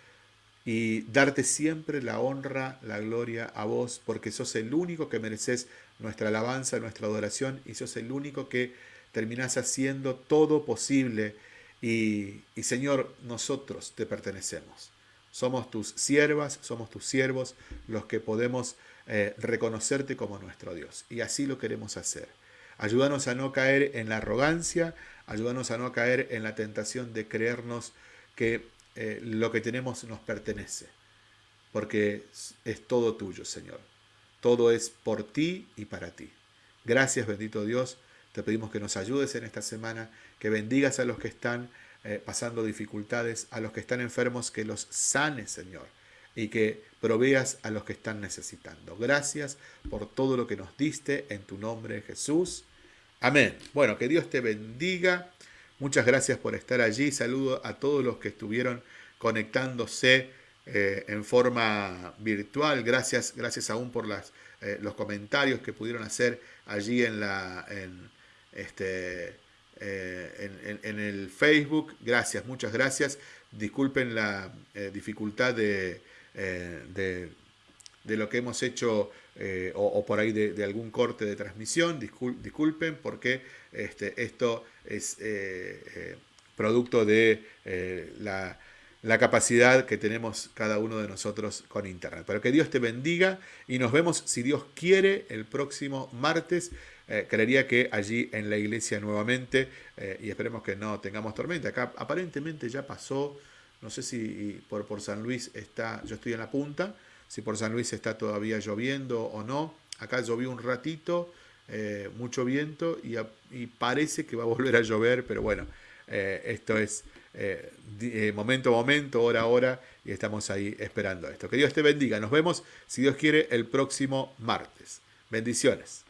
A: y darte siempre la honra, la gloria a vos, porque sos el único que mereces nuestra alabanza, nuestra adoración, y sos el único que terminás haciendo todo posible. Y, y Señor, nosotros te pertenecemos. Somos tus siervas, somos tus siervos los que podemos eh, reconocerte como nuestro Dios. Y así lo queremos hacer. Ayúdanos a no caer en la arrogancia, ayúdanos a no caer en la tentación de creernos que eh, lo que tenemos nos pertenece, porque es todo tuyo, Señor. todo es por ti y para ti. Gracias, bendito Dios. Te pedimos que nos ayudes en esta semana, que bendigas a los que están eh, pasando dificultades, a los que están enfermos, que los sanes, Señor, y que proveas a los que están necesitando. Gracias por todo lo que nos diste en tu nombre, Jesús. Amén. Bueno, que Dios te bendiga. Muchas gracias por estar allí. Saludo a todos los que estuvieron conectándose eh, en forma virtual. Gracias, gracias aún por eh, los comentarios que pudieron hacer allí en, la, en, este, eh, el Facebook. Gracias, muchas gracias. Disculpen la dificultad de, lo que hemos hecho o, por ahí de, algún corte de transmisión. disculpen porque este, esto es producto de la capacidad que tenemos cada uno de nosotros con Internet. Pero que Dios te bendiga y nos vemos, si Dios quiere, el próximo martes. Eh, creería que allí en la iglesia nuevamente, eh, y esperemos que no tengamos tormenta. Acá aparentemente ya pasó, no sé si por, por San Luis está, yo estoy en la punta, si por San Luis está todavía lloviendo o no. Acá llovió un ratito, eh, mucho viento y, parece que va a volver a llover, pero bueno, esto es eh, eh, momento a momento, hora a hora, y estamos ahí esperando esto. Que Dios te bendiga. Nos vemos, si Dios quiere, el próximo martes. Bendiciones.